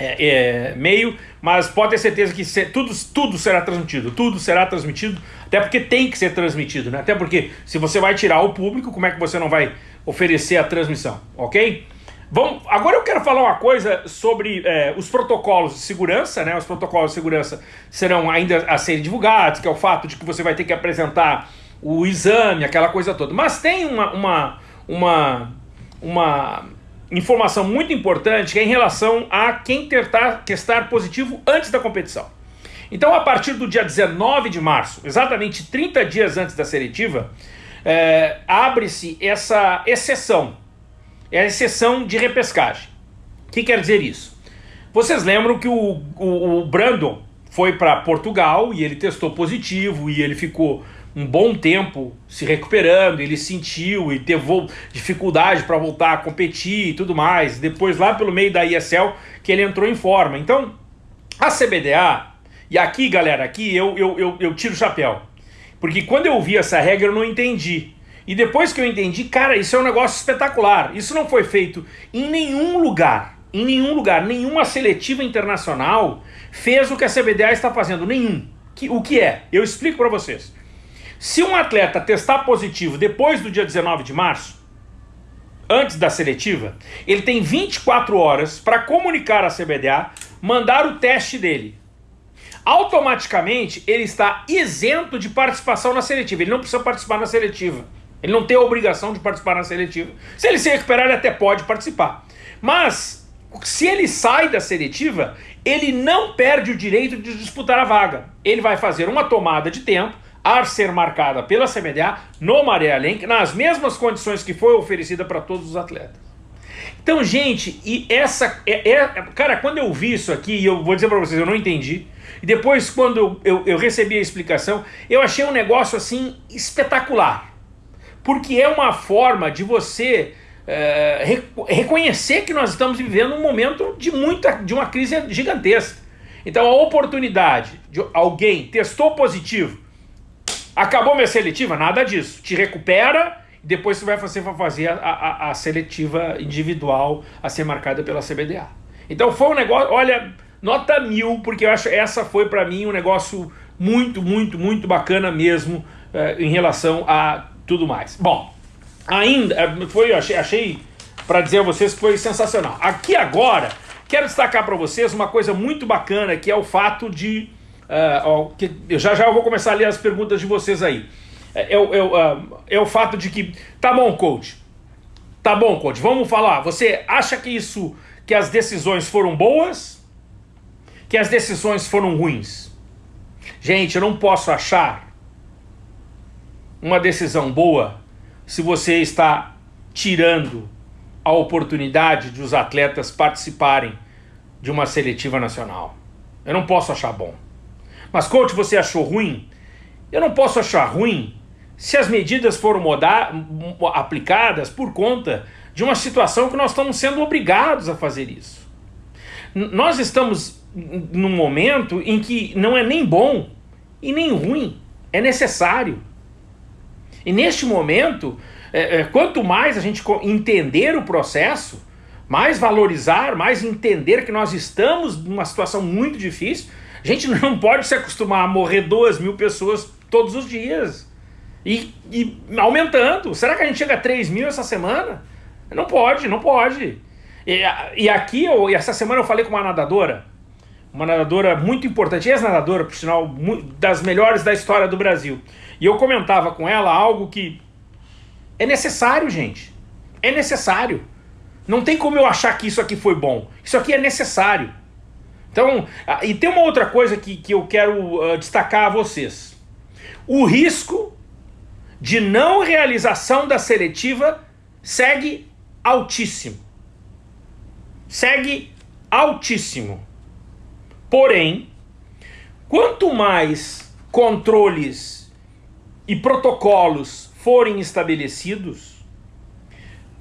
é, é, meio, mas pode ter certeza que se, tudo, tudo será transmitido, tudo será transmitido, até porque tem que ser transmitido, né? Até porque se você vai tirar o público, como é que você não vai oferecer a transmissão, ok? Vamos, agora eu quero falar uma coisa sobre é, os protocolos de segurança, né? Os protocolos de segurança serão ainda a serem divulgados, que é o fato de que você vai ter que apresentar o exame, aquela coisa toda. Mas tem uma, uma, uma, uma informação muito importante que é em relação a quem tentar testar positivo antes da competição. Então, a partir do dia 19 de março, exatamente 30 dias antes da seletiva, é, abre-se essa exceção é a exceção de repescagem. O que quer dizer isso? Vocês lembram que o, o, o Brandon foi para Portugal e ele testou positivo e ele ficou um bom tempo se recuperando, ele sentiu e teve dificuldade para voltar a competir e tudo mais. Depois, lá pelo meio da ISL, que ele entrou em forma. Então, a CBDA, e aqui, galera, aqui eu, eu, eu, eu tiro o chapéu. Porque quando eu vi essa regra, eu não entendi. E depois que eu entendi, cara, isso é um negócio espetacular. Isso não foi feito em nenhum lugar. Em nenhum lugar, nenhuma seletiva internacional fez o que a CBDA está fazendo. Nenhum. O que é? Eu explico para vocês. Se um atleta testar positivo depois do dia 19 de março, antes da seletiva, ele tem 24 horas para comunicar à CBDA, mandar o teste dele. Automaticamente, ele está isento de participação na seletiva. Ele não precisa participar na seletiva. Ele não tem a obrigação de participar na seletiva. Se ele se recuperar, ele até pode participar. Mas, se ele sai da seletiva, ele não perde o direito de disputar a vaga. Ele vai fazer uma tomada de tempo, a ser marcada pela CBDA, no Maré Além, nas mesmas condições que foi oferecida para todos os atletas. Então, gente, e essa. É, é, cara, quando eu vi isso aqui, eu vou dizer para vocês, eu não entendi. E depois, quando eu, eu, eu recebi a explicação, eu achei um negócio assim espetacular porque é uma forma de você é, reconhecer que nós estamos vivendo um momento de muita, de uma crise gigantesca. Então a oportunidade de alguém testou positivo, acabou minha seletiva, nada disso. Te recupera e depois você vai fazer, fazer a, a, a, seletiva individual a ser marcada pela CBDA. Então foi um negócio, olha, nota mil, porque eu acho essa foi para mim um negócio muito, muito, muito bacana mesmo é, em relação a tudo mais. Bom, ainda é, foi, eu achei, achei para dizer a vocês que foi sensacional. Aqui agora, quero destacar para vocês uma coisa muito bacana, que é o fato de... Uh, ó, que eu já já vou começar a ler as perguntas de vocês aí. é, é, é, é o fato de que, tá bom, coach, tá bom, coach, vamos falar, você acha que isso, que as decisões foram boas, que as decisões foram ruins? Gente, eu não posso achar uma decisão boa se você está tirando a oportunidade de os atletas participarem de uma seletiva nacional. Eu não posso achar bom. Mas, coach, você achou ruim? Eu não posso achar ruim se as medidas foram aplicadas por conta de uma situação que nós estamos sendo obrigados a fazer isso. Nós estamos num momento em que não é nem bom e nem ruim, é necessário. E neste momento, é, é, quanto mais a gente entender o processo, mais valorizar, mais entender que nós estamos numa situação muito difícil, a gente não pode se acostumar a morrer duas mil pessoas todos os dias. E, e aumentando. Será que a gente chega a 3 mil essa semana? Não pode, não pode. E, e aqui, eu, essa semana eu falei com uma nadadora, uma nadadora muito importante, ex-nadadora, por sinal, das melhores da história do Brasil. E eu comentava com ela algo que é necessário, gente. É necessário. Não tem como eu achar que isso aqui foi bom. Isso aqui é necessário. Então, e tem uma outra coisa que, que eu quero uh, destacar a vocês. O risco de não realização da seletiva segue altíssimo. Segue altíssimo. Porém, quanto mais controles e protocolos forem estabelecidos,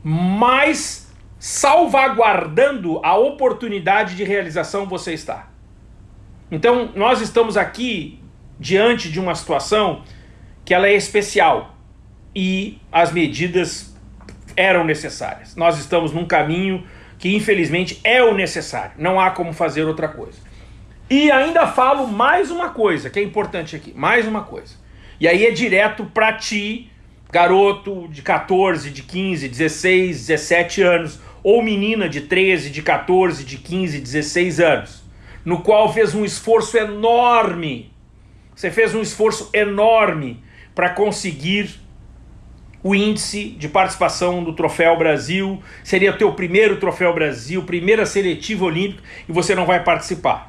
mais salvaguardando a oportunidade de realização você está. Então, nós estamos aqui diante de uma situação que ela é especial e as medidas eram necessárias. Nós estamos num caminho que infelizmente é o necessário, não há como fazer outra coisa. E ainda falo mais uma coisa que é importante aqui, mais uma coisa. E aí é direto para ti, garoto de 14, de 15, 16, 17 anos, ou menina de 13, de 14, de 15, 16 anos, no qual fez um esforço enorme. Você fez um esforço enorme para conseguir o índice de participação do Troféu Brasil, seria o teu primeiro Troféu Brasil, primeira seletiva olímpica, e você não vai participar.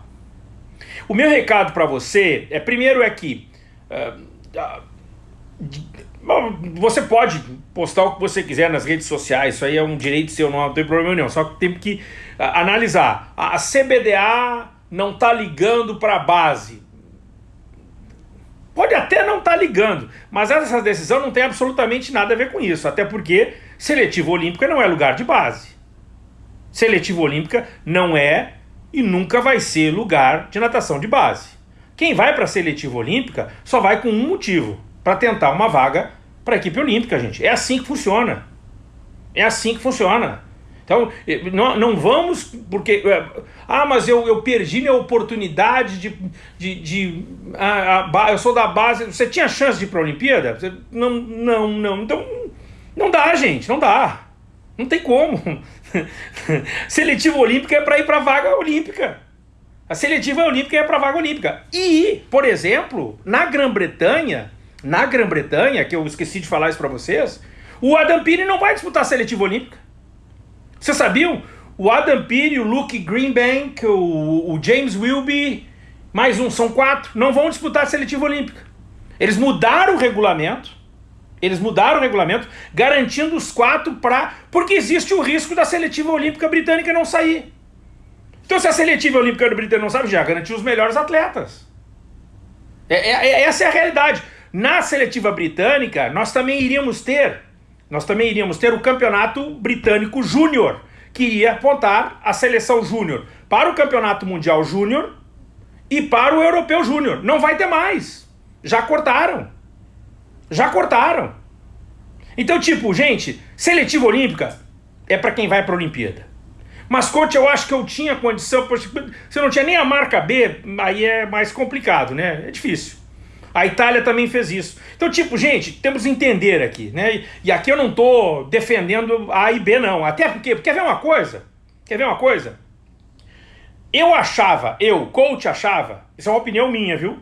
O meu recado para você é, primeiro é que uh, uh, você pode postar o que você quiser nas redes sociais, isso aí é um direito seu, não tem problema nenhum. Só que tem que uh, analisar. A, CBDA não está ligando para a base. Pode até não estar tá ligando, mas essa decisão não tem absolutamente nada a ver com isso. Até porque seletiva olímpica não é lugar de base. Seletiva olímpica não é e nunca vai ser lugar de natação de base. Quem vai para a seletiva olímpica só vai com um motivo para tentar uma vaga para a equipe olímpica, gente. É assim que funciona. É assim que funciona. Então, não, não vamos, porque. É, ah, mas eu, eu perdi minha oportunidade de. de, de a, a, eu sou da base. Você tinha chance de ir para a Olimpíada? Você, não, não, não. Então, não dá, gente, não dá. Não tem como. Seletiva olímpica é para ir para vaga olímpica. A seletiva olímpica é para vaga olímpica. E, por exemplo, na Grã-Bretanha, na Grã-Bretanha, que eu esqueci de falar isso para vocês, o Adam Peary não vai disputar a seletiva olímpica. Vocês sabiam? O Adam Peary, o Luke Greenbank, o, o James Wilby, mais um, são quatro, não vão disputar a seletiva olímpica. Eles mudaram o regulamento, eles mudaram o regulamento, garantindo os quatro para. Porque existe o risco da seletiva olímpica britânica não sair. Então, se a seletiva olímpica britânica não sabe, já garantiu os melhores atletas. É, é, é, essa é a realidade. Na seletiva britânica, nós também iríamos ter, nós também iríamos ter o campeonato britânico júnior, que iria apontar a seleção júnior para o campeonato mundial júnior e para o europeu júnior. Não vai ter mais. Já cortaram. Já cortaram. Então, tipo, gente, seletiva olímpica é para quem vai para a Olimpíada. Mas, coach, eu acho que eu tinha condição. Você não tinha nem a marca B, aí é mais complicado, né? É difícil. A Itália também fez isso. Então, tipo, gente, temos que entender aqui, né? E aqui eu não tô defendendo A e B, não. Até porque, quer ver uma coisa? Quer ver uma coisa? Eu achava, eu, coach, achava, isso é uma opinião minha, viu?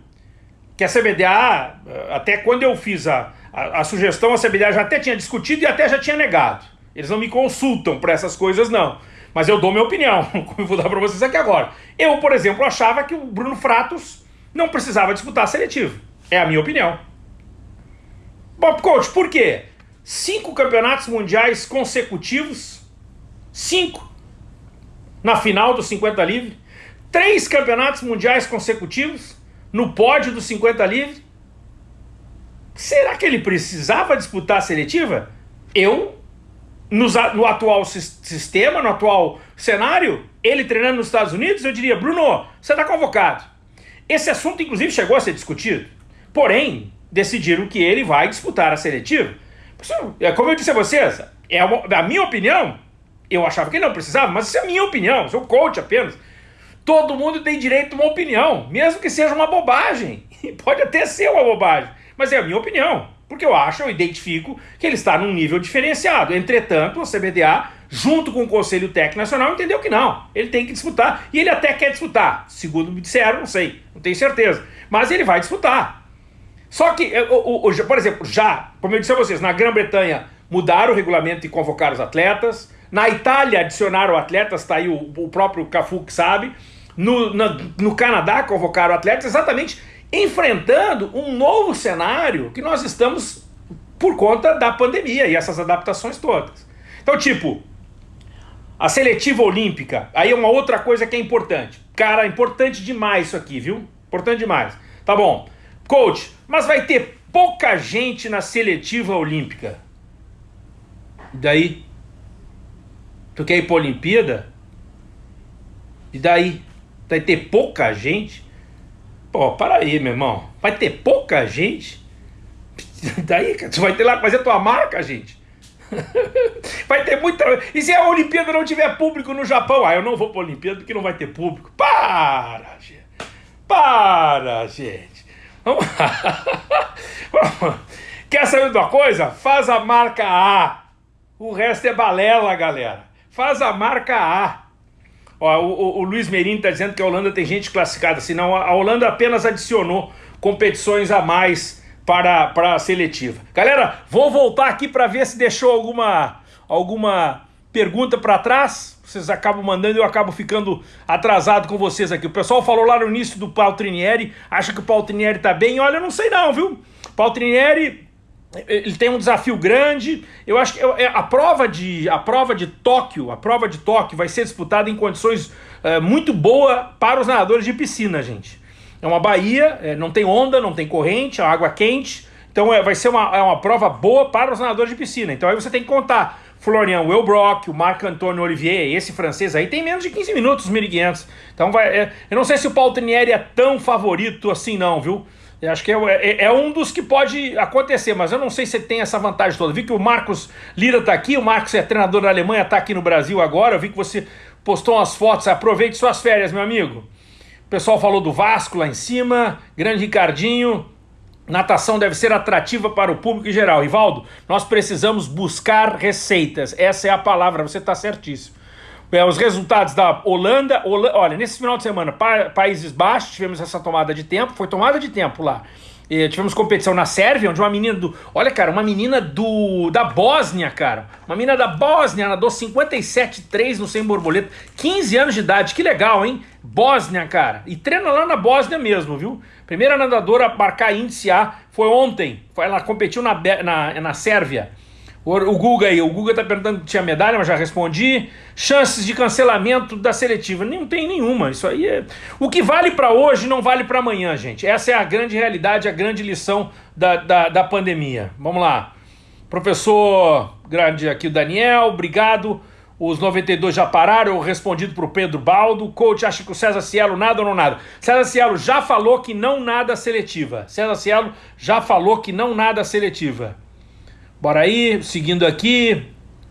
Que a CBDA, até quando eu fiz a, a, A, sugestão a CBDA já até tinha discutido e até já tinha negado. Eles não me consultam para essas coisas, não. Mas eu dou minha opinião, como eu vou dar para vocês aqui agora. Eu, por exemplo, achava que o Bruno Fratos não precisava disputar a seletiva. É a minha opinião. Bob Coach, por quê? Cinco campeonatos mundiais consecutivos, cinco, na final do 50 livre, três campeonatos mundiais consecutivos, no pódio do 50 livre. Será que ele precisava disputar a seletiva? Eu no atual sistema, no atual cenário, ele treinando nos Estados Unidos, eu diria, Bruno, você está convocado. Esse assunto, inclusive, chegou a ser discutido. Porém, decidiram que ele vai disputar a seletiva. É, como eu disse a vocês, é a minha opinião, eu achava que ele não precisava, mas isso é a minha opinião, sou coach apenas. Todo mundo tem direito a uma opinião, mesmo que seja uma bobagem. Pode até ser uma bobagem, mas é a minha opinião. Porque eu acho, eu identifico que ele está num nível diferenciado. Entretanto, a CBDA, junto com o Conselho Técnico Nacional, entendeu que não. Ele tem que disputar. E ele até quer disputar. Segundo me disseram, não sei, não tenho certeza. Mas ele vai disputar. Só que, o, por exemplo, já, como eu disse a vocês, na Grã-Bretanha mudaram o regulamento e convocaram os atletas. Na Itália adicionaram atletas, tá aí o, o próprio Cafu que sabe. No, na, no Canadá convocaram atletas exatamente enfrentando um novo cenário que nós estamos por conta da pandemia e essas adaptações todas. Então, tipo, a seletiva olímpica, aí é uma outra coisa que é importante. Cara, importante demais isso aqui, viu? Importante demais. Tá bom. Coach, mas vai ter pouca gente na seletiva olímpica. E daí? Tu quer ir pra Olimpíada? E daí? Vai ter pouca gente? Pô, para aí, meu irmão. Vai ter pouca gente? Daí, cara, tu vai ter lá que fazer tua marca, gente. vai ter muita. E se a Olimpíada não tiver público no Japão? Ah, eu não vou pra Olimpíada porque não vai ter público. Para, gente. Para, gente. Vamos Quer saber de uma coisa? Faz a marca A. O resto é balela, galera. Faz a marca A. Ó, o, o, Luiz Merini está dizendo que a Holanda tem gente classificada assim. Não, a Holanda apenas adicionou competições a mais para, para a seletiva. Galera, vou voltar aqui para ver se deixou alguma, alguma pergunta para trás. Vocês acabam mandando e eu acabo ficando atrasado com vocês aqui. O pessoal falou lá no início do Paltrinieri, acha que o Paltrinieri está bem. Olha, eu não sei não, viu? Paltrinieri ele tem um desafio grande. Eu acho que é, a prova de a prova de Tóquio, a prova de Tóquio vai ser disputada em condições é, muito boa para os nadadores de piscina, gente. É uma baía, é, não tem onda, não tem corrente, a água quente. Então é, vai ser uma, é uma prova boa para os nadadores de piscina. Então aí você tem que contar Florian Wilbrock, o Marc Antonio Olivier, esse francês aí tem menos de 15 minutos, 1.500. Então vai, é, eu não sei se o Paltrinieri é tão favorito assim não, viu? Eu acho que é, é, é, um dos que pode acontecer, mas eu não sei se tem essa vantagem toda. Vi que o Marcos Lira está aqui, o Marcos é treinador da Alemanha, está aqui no Brasil agora. Eu vi que você postou umas fotos, aproveite suas férias, meu amigo. O pessoal falou do Vasco lá em cima, grande Ricardinho. Natação deve ser atrativa para o público em geral. Rivaldo, nós precisamos buscar receitas. Essa é a palavra, você está certíssimo. É, os resultados da Holanda, Holanda, olha, nesse final de semana, pa, Países Baixos, tivemos essa tomada de tempo, foi tomada de tempo lá. E tivemos competição na Sérvia, onde uma menina do. Olha, cara, uma menina do da Bósnia, cara. Uma menina da Bósnia nadou 57,3 no sem borboleta. 15 anos de idade, que legal, hein? Bósnia, cara. E treina lá na Bósnia mesmo, viu? Primeira nadadora a marcar índice A foi ontem. Ela competiu na, na, na Sérvia. O Guga aí, o Guga tá perguntando se tinha medalha, mas já respondi. Chances de cancelamento da seletiva. Não tem nenhuma. Isso aí é. O que vale para hoje não vale para amanhã, gente. Essa é a grande realidade, a grande lição da, da, da pandemia. Vamos lá. Professor grande aqui, o Daniel, obrigado. Os 92 já pararam, respondido para o Pedro Baldo. Coach acha que o César Cielo nada ou não nada? César Cielo já falou que não nada seletiva. César Cielo já falou que não nada seletiva. Bora aí, seguindo aqui.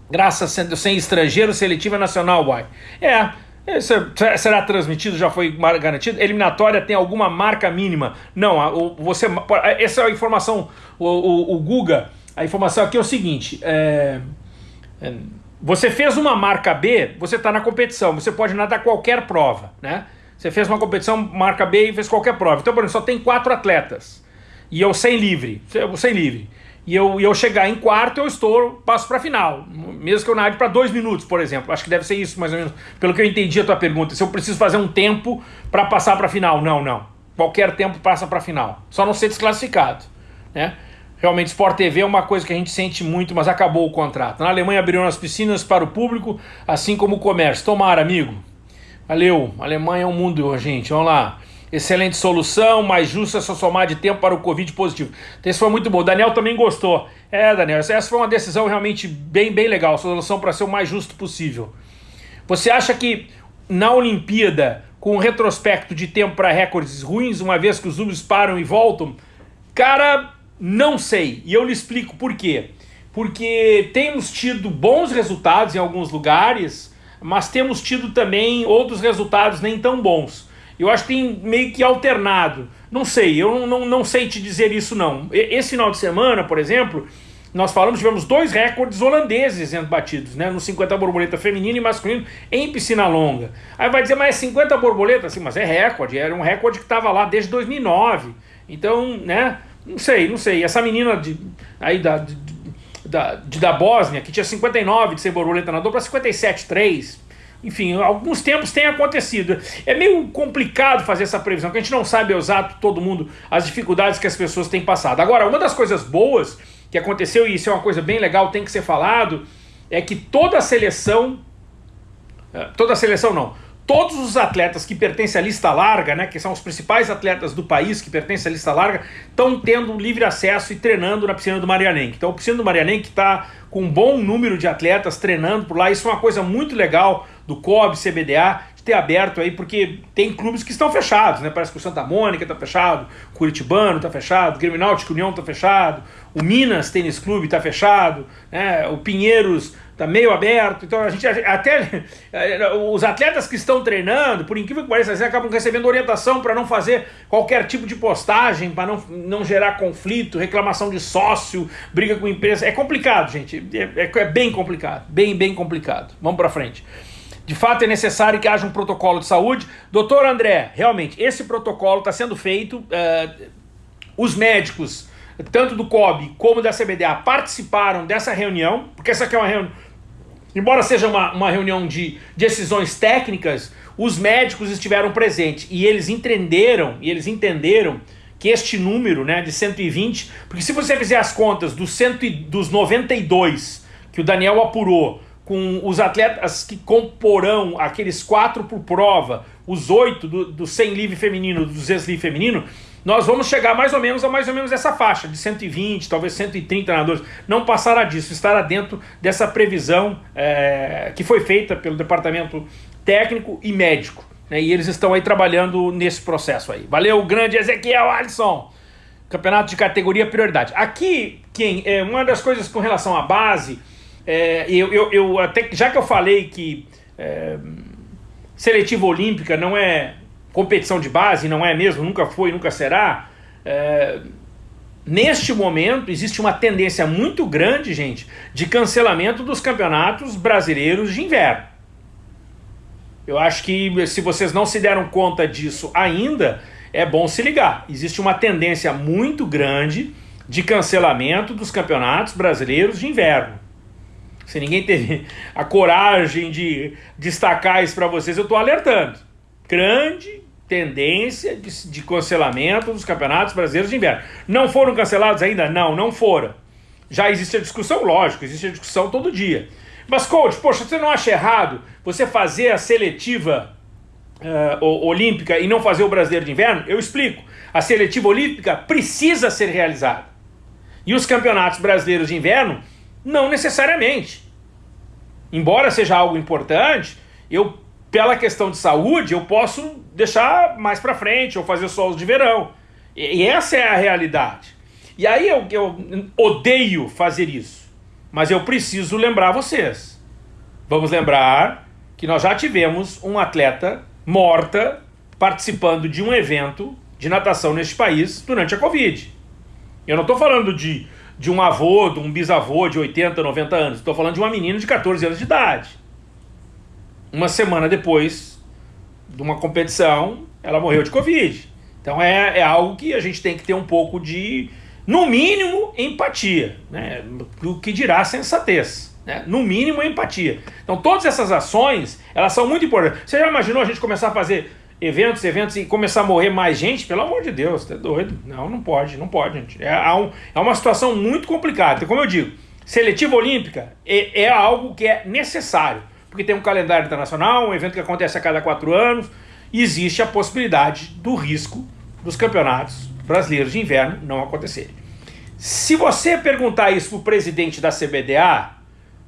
Graças sendo sem estrangeiro, seletiva nacional, boy. É, será transmitido, já foi garantido? Eliminatória tem alguma marca mínima? Não, você, essa é a informação, o, o, o Guga, a informação aqui é o seguinte, é, é, você fez uma marca B, você está na competição, você pode nadar qualquer prova, né? Você fez uma competição marca B e fez qualquer prova. Então, por exemplo, só tem quatro atletas. E eu sem livre, eu sem livre. E eu, e eu chegar em quarto, eu estou, passo para final. Mesmo que eu nade para dois minutos, por exemplo. Acho que deve ser isso, mais ou menos, pelo que eu entendi a tua pergunta. Se eu preciso fazer um tempo para passar para final. Não, não. Qualquer tempo passa para final. Só não ser desclassificado. Né? Realmente, Sport TV é uma coisa que a gente sente muito, mas acabou o contrato. Na Alemanha abriram as piscinas para o público, assim como o comércio. Tomara, amigo. Valeu. Alemanha é um mundo, gente. Vamos lá. Excelente solução, mais justa só somar de tempo para o Covid positivo. Então, isso foi muito bom. O Daniel também gostou. É, Daniel, essa foi uma decisão realmente bem, bem legal. Solução para ser o mais justo possível. Você acha que na Olimpíada, com um retrospecto de tempo para recordes ruins, uma vez que os números param e voltam, cara, não sei. E eu lhe explico por quê. Porque temos tido bons resultados em alguns lugares, mas temos tido também outros resultados nem tão bons. Eu acho que tem meio que alternado. Não sei, eu não, não, não sei te dizer isso não. Esse final de semana, por exemplo, nós falamos, tivemos dois recordes holandeses sendo batidos, né? No 50 borboleta feminino e masculino em piscina longa. Aí vai dizer, mas é 50 borboletas? Sim, mas é recorde, era um recorde que estava lá desde 2009. Então, né? Não sei, não sei. Essa menina de, aí da, de, da, de, da Bósnia, que tinha 59 de ser borboleta nadou para 57,3 enfim, alguns tempos tem acontecido. É meio complicado fazer essa previsão, porque a gente não sabe exato todo mundo as dificuldades que as pessoas têm passado. Agora, uma das coisas boas que aconteceu, e isso é uma coisa bem legal, tem que ser falado, é que toda a seleção, eh, toda a seleção não, todos os atletas que pertencem à lista larga, né, que são os principais atletas do país que pertencem à lista larga, estão tendo livre acesso e treinando na piscina do Marianenque. Então, a piscina do Marianenque está com um bom número de atletas treinando por lá. Isso é uma coisa muito legal do COB, CBDA, de ter aberto aí, porque tem clubes que estão fechados, né? Parece que o Santa Mônica está fechado, o Curitibano está fechado, o Grêmio Náutico União está fechado, o Minas Tênis Clube está fechado, né? o Pinheiros está meio aberto, então a gente até os atletas que estão treinando, por incrível que pareça, acabam recebendo orientação para não fazer qualquer tipo de postagem, para não, não gerar conflito, reclamação de sócio, briga com empresa. É complicado, gente. É, é, é bem complicado, bem, bem complicado. Vamos para frente. De fato, é necessário que haja um protocolo de saúde. Doutor André, realmente, esse protocolo está sendo feito. Uh, os médicos, tanto do COB como da CBDA, participaram dessa reunião, porque essa aqui é uma reunião. Embora seja uma, uma reunião de decisões técnicas, os médicos estiveram presentes e eles entenderam, e eles entenderam que este número né, de 120, porque se você fizer as contas dos, cento, dos 92 que o Daniel apurou com os atletas que comporão aqueles quatro por prova, os oito do, do 100 livre feminino, do 200 livre feminino, nós vamos chegar mais ou menos a mais ou menos essa faixa de 120, talvez 130 nadadores. Não passará disso, estará dentro dessa previsão é, que foi feita pelo departamento técnico e médico. Né, e eles estão aí trabalhando nesse processo aí. Valeu, grande Ezequiel Alisson! Campeonato de categoria prioridade. Aqui, quem é uma das coisas com relação à base é, eu, eu, eu, até, já que eu falei que é, seletiva olímpica não é competição de base, não é mesmo, nunca foi, nunca será. É, neste momento existe uma tendência muito grande, gente, de cancelamento dos campeonatos brasileiros de inverno. Eu acho que se vocês não se deram conta disso ainda, é bom se ligar. Existe uma tendência muito grande de cancelamento dos campeonatos brasileiros de inverno. Se ninguém teve a coragem de destacar isso para vocês, eu estou alertando. Grande tendência de, de cancelamento dos campeonatos brasileiros de inverno. Não foram cancelados ainda? Não, não foram. Já existe a discussão, lógico, existe a discussão todo dia. Mas, coach, poxa, você não acha errado você fazer a seletiva uh, olímpica e não fazer o brasileiro de inverno? Eu explico. A seletiva olímpica precisa ser realizada. E os campeonatos brasileiros de inverno não necessariamente. Embora seja algo importante, eu, pela questão de saúde, eu posso deixar mais para frente ou fazer só os de verão. E, e essa é a realidade. E aí eu, eu odeio fazer isso. Mas eu preciso lembrar vocês. Vamos lembrar que nós já tivemos um atleta morta participando de um evento de natação neste país durante a Covid. Eu não estou falando de de um avô, de um bisavô de 80, 90 anos. Estou falando de uma menina de 14 anos de idade. Uma semana depois de uma competição, ela morreu de Covid. Então é, é algo que a gente tem que ter um pouco de No mínimo, empatia, né? o que dirá sensatez. Né? No mínimo, empatia. Então, todas essas ações, elas são muito importantes. Você já imaginou a gente começar a fazer eventos, eventos e começar a morrer mais gente? Pelo amor de Deus, tá doido? Não, não pode, não pode, gente. É, é uma situação muito complicada. Como eu digo, seletiva olímpica é, é algo que é necessário, porque tem um calendário internacional, um evento que acontece a cada quatro anos, e existe a possibilidade do risco dos campeonatos brasileiros de inverno não acontecerem. Se você perguntar isso para o presidente da CBDA,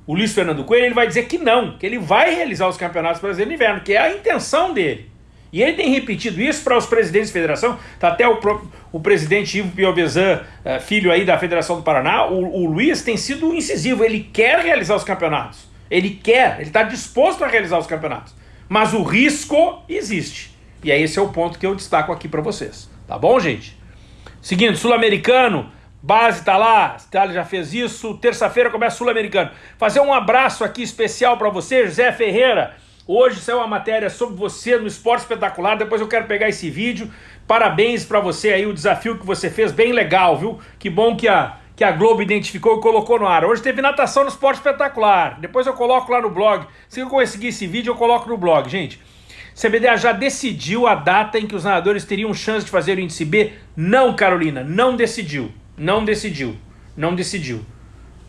o Luiz Fernando Coelho, ele vai dizer que não, que ele vai realizar os campeonatos brasileiros de inverno, que é a intenção dele. E ele tem repetido isso para os presidentes de federação, tá até o, o presidente Ivo Piovesan, eh, filho aí da Federação do Paraná, o, o Luiz tem sido incisivo, ele quer realizar os campeonatos. Ele quer, ele está disposto a realizar os campeonatos. Mas o risco existe. E é esse é o ponto que eu destaco aqui para vocês. Tá bom, gente? Seguinte, Sul-Americano, base tá lá, Itália já fez isso, terça-feira começa Sul-Americano. Fazer um abraço aqui especial para você, José Ferreira. Hoje saiu uma matéria sobre você no Esporte Espetacular, depois eu quero pegar esse vídeo. Parabéns para você aí, o desafio que você fez, bem legal, viu? Que bom que a, que a Globo identificou e colocou no ar. Hoje teve natação no Esporte Espetacular, depois eu coloco lá no blog. Se eu conseguir esse vídeo, eu coloco no blog, gente. CBDA já decidiu a data em que os nadadores teriam chance de fazer o índice B? Não, Carolina, não decidiu. Não decidiu. Não decidiu.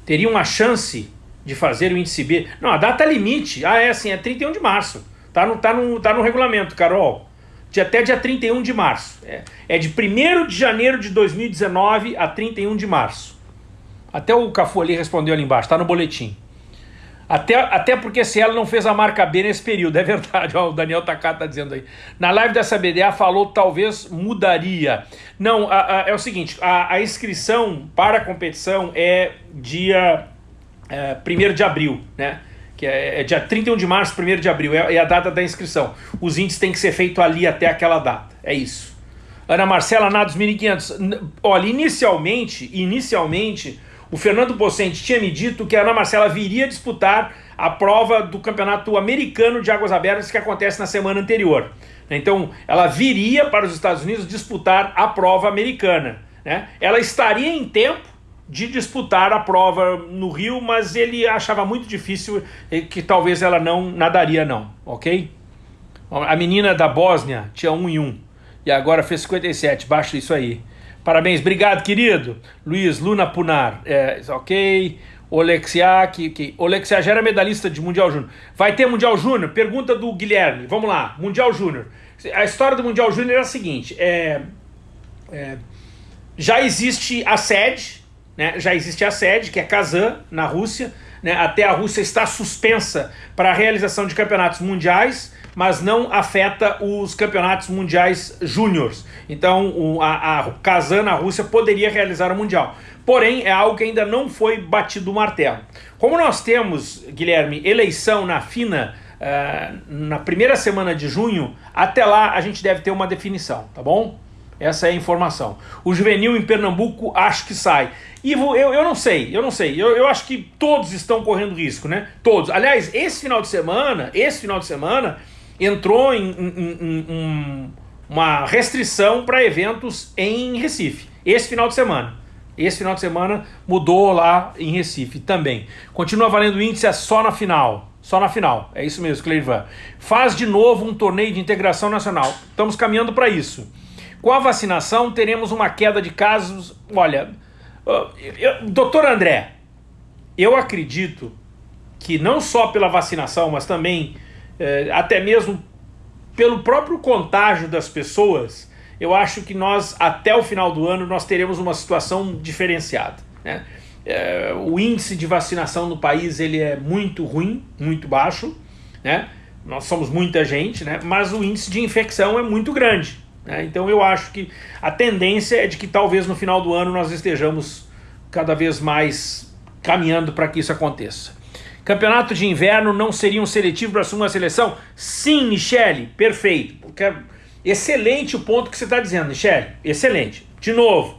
Teriam a chance de fazer o índice B? Não, a data limite. Ah, é assim, é 31 de março. Tá no, tá no, tá no regulamento, Carol. De até dia 31 de março. É, é de 1 de janeiro de 2019 a 31 de março. Até o Cafu ali respondeu ali embaixo, tá no boletim. Até, até porque se ela não fez a marca B nesse período, é verdade, ó, o Daniel Takata tá dizendo aí. Na live dessa BDA falou talvez mudaria. Não, a, a, é o seguinte, a, a, inscrição para a competição é dia é, 1 de abril, né? Que é, é, dia 31 de março, 1 de abril, é, é a data da inscrição. Os índices têm que ser feitos ali até aquela data, é isso. Ana Marcela, Nados 1500. Olha, inicialmente, inicialmente o Fernando Pocente tinha me dito que a Ana Marcela viria disputar a prova do Campeonato Americano de Águas Abertas que acontece na semana anterior. Então, ela viria para os Estados Unidos disputar a prova americana. Né? Ela estaria em tempo de disputar a prova no Rio, mas ele achava muito difícil que talvez ela não nadaria não, ok? A menina da Bósnia tinha 1 um e 1 um, e agora fez 57, baixa isso aí. Parabéns, obrigado, querido. Luiz Luna Punar, é, ok. Olexia, que, que Olexia já era medalhista de Mundial Júnior. Vai ter Mundial Júnior? Pergunta do Guilherme. Vamos lá, Mundial Júnior. A história do Mundial Júnior é a seguinte: é, é, já existe a sede, né? Já existe a sede, que é Kazan, na Rússia. Né? Até a Rússia está suspensa para a realização de campeonatos mundiais mas não afeta os campeonatos mundiais júniores. Então o, a, a Kazan na Rússia poderia realizar o Mundial. Porém, é algo que ainda não foi batido o martelo. Como nós temos, Guilherme, eleição na FINA uh, na primeira semana de junho, até lá a gente deve ter uma definição, tá bom? Essa é a informação. O juvenil em Pernambuco acho que sai. Ivo, eu, eu não sei, eu não sei. Eu, eu acho que todos estão correndo risco, né? Todos. Aliás, esse final de semana, esse final de semana, entrou em, em, em, em uma restrição para eventos em Recife, esse final de semana. Esse final de semana mudou lá em Recife também. Continua valendo o índice é só na final. Só na final. É isso mesmo, Cleivan. Faz de novo um torneio de integração nacional. Estamos caminhando para isso. Com a vacinação, teremos uma queda de casos. Olha, eu, doutor André, eu acredito que não só pela vacinação, mas também é, até mesmo pelo próprio contágio das pessoas, eu acho que nós, até o final do ano, nós teremos uma situação diferenciada. Né? É, o índice de vacinação no país ele é muito ruim, muito baixo, né? nós somos muita gente, né? mas o índice de infecção é muito grande. Né? Então eu acho que a tendência é de que talvez no final do ano nós estejamos cada vez mais caminhando para que isso aconteça. Campeonato de inverno não seria um seletivo para assumir uma seleção? Sim, Michele, perfeito. Porque excelente o ponto que você está dizendo, Michele. Excelente. De novo,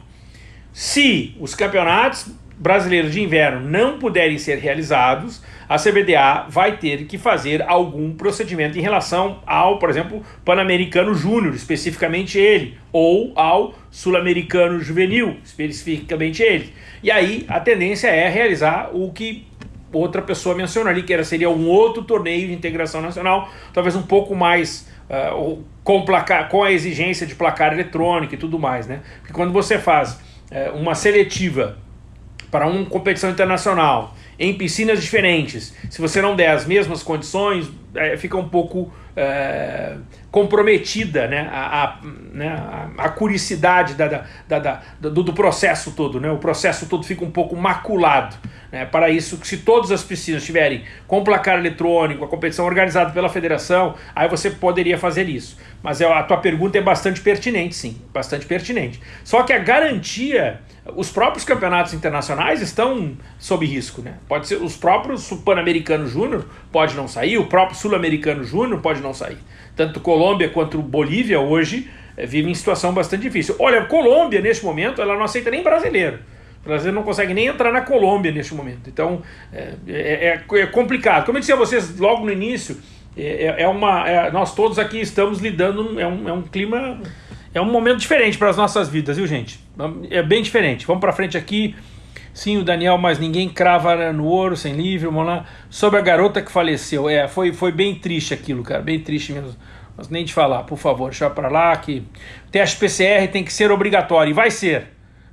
se os campeonatos brasileiros de inverno não puderem ser realizados, a CBDA vai ter que fazer algum procedimento em relação ao, por exemplo, Pan-Americano Júnior, especificamente ele, ou ao Sul-Americano Juvenil, especificamente ele. E aí a tendência é realizar o que outra pessoa mencionou ali, que era, seria um outro torneio de integração nacional, talvez um pouco mais uh, com, placar, com a exigência de placar eletrônico e tudo mais, né? Porque quando você faz uh, uma seletiva para uma competição internacional em piscinas diferentes, se você não der as mesmas condições, é, fica um pouco é, comprometida né, a, a, né, a, curicidade da, da, da, da, do, do processo todo. Né? O processo todo fica um pouco maculado. Né? Para isso, se todas as piscinas tiverem com placar eletrônico, a competição organizada pela federação, aí você poderia fazer isso. Mas é, a tua pergunta é bastante pertinente, sim, bastante pertinente. Só que a garantia, os próprios campeonatos internacionais estão sob risco, né? Pode ser os próprios Pan-Americano Júnior pode não sair, o próprio Sul-Americano Júnior pode não sair. Tanto Colômbia quanto Bolívia hoje é, vivem em situação bastante difícil. Olha, Colômbia neste momento ela não aceita nem brasileiro. O brasileiro não consegue nem entrar na Colômbia neste momento. Então é, é, é, é complicado. Como eu disse a vocês logo no início, é, é, é uma, é, nós todos aqui estamos lidando, é um, é um clima, é um momento diferente para as nossas vidas, viu gente? É bem diferente. Vamos para frente aqui. Sim, o Daniel, mas ninguém crava no ouro, sem livro, vamos lá. Sobre a garota que faleceu, é, foi, foi bem triste aquilo, cara, bem triste mesmo. Mas nem de falar, por favor, deixa para lá que teste PCR tem que ser obrigatório, e vai ser.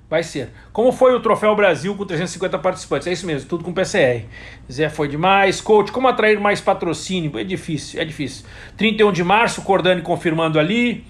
Vai ser. Como foi o Troféu Brasil com 350 participantes? É isso mesmo, tudo com PCR. Zé foi demais. Coach, como atrair mais patrocínio? É difícil, é difícil. 31 de março, Cordani confirmando ali.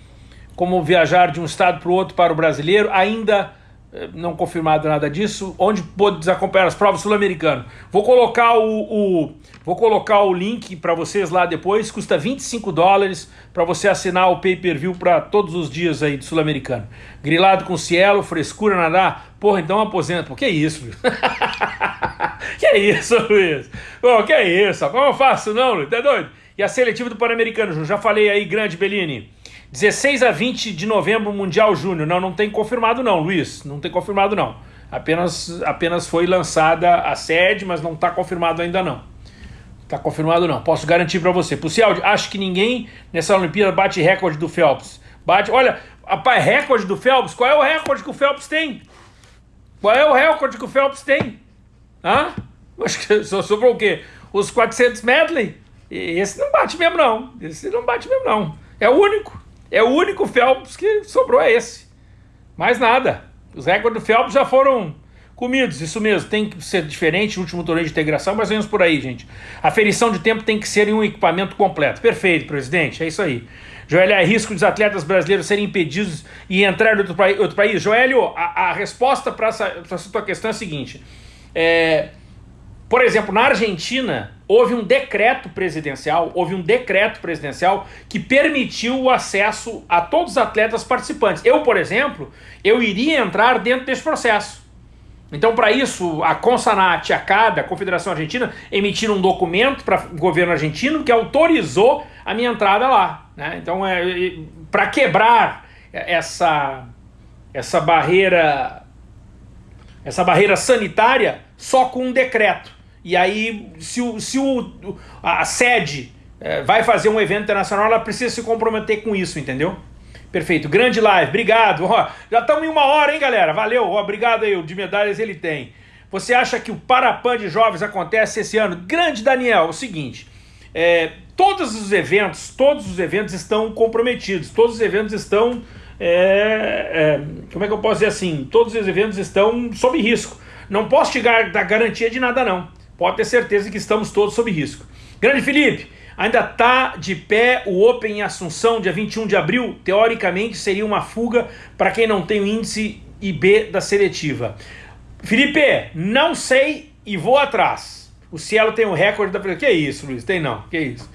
Como viajar de um estado para o outro para o brasileiro. Ainda eh, não confirmado nada disso, onde pode acompanhar as provas sul-americanas. Vou colocar o, o, vou colocar o link para vocês lá depois, custa 25 dólares para você assinar o pay-per-view para todos os dias aí do sul-americano. Grilado com cielo, frescura, nadar, porra, então aposenta. Que isso, Luiz? que isso, Luiz? Pô, que isso? Como eu faço não, Luiz? Tá doido? E a seletiva do Pan-Americano, já falei aí, grande Bellini. 16 a 20 de novembro, Mundial Júnior. Não, não tem confirmado não, Luiz. Não tem confirmado não. Apenas, apenas foi lançada a sede, mas não está confirmado ainda não. Está confirmado não. Posso garantir para você. Pucial, acho que ninguém nessa Olimpíada bate recorde do Phelps. Bate, olha, rapaz, recorde do Phelps? Qual é o recorde que o Phelps tem? Qual é o recorde que o Phelps tem? Hã? Acho que só sobrou o quê? Os 400 medley? Esse não bate mesmo não. Esse não bate mesmo não. É o único. É o único Phelps que sobrou é esse. Mais nada. Os recordes do Phelps já foram comidos, isso mesmo. Tem que ser diferente o último torneio de integração, mas vamos por aí, gente. A ferição de tempo tem que ser em um equipamento completo. Perfeito, presidente, é isso aí. Joelho, é risco dos atletas brasileiros serem impedidos e entrar em outro, país? Joelho, a, a resposta para essa, essa tua questão é a seguinte. É, por exemplo, na Argentina, houve um decreto presidencial, houve um decreto presidencial que permitiu o acesso a todos os atletas participantes. Eu, por exemplo, eu iria entrar dentro desse processo. Então, para isso, a Consanat, a CAD, a Confederação Argentina, emitiram um documento para o governo argentino que autorizou a minha entrada lá. Né? Então, é para quebrar essa, essa barreira essa barreira sanitária só com um decreto. E aí, se, o, se o, a sede é, vai fazer um evento internacional, ela precisa se comprometer com isso, entendeu? Perfeito, grande live, obrigado. Ó, já estamos em uma hora, hein, galera? Valeu, ó, obrigado aí, o de medalhas ele tem. Você acha que o Parapan de Jovens acontece esse ano? Grande Daniel, é o seguinte, é, todos os eventos, todos os eventos estão comprometidos, todos os eventos estão, é, é, como é que eu posso dizer assim, todos os eventos estão sob risco. Não posso te dar garantia de nada não pode ter certeza que estamos todos sob risco. Grande Felipe, ainda está de pé o Open em Assunção, dia 21 de abril? Teoricamente seria uma fuga para quem não tem o índice IB da seletiva. Felipe, não sei e vou atrás. O Cielo tem o um recorde da... Que isso, Luiz? Tem não, que isso.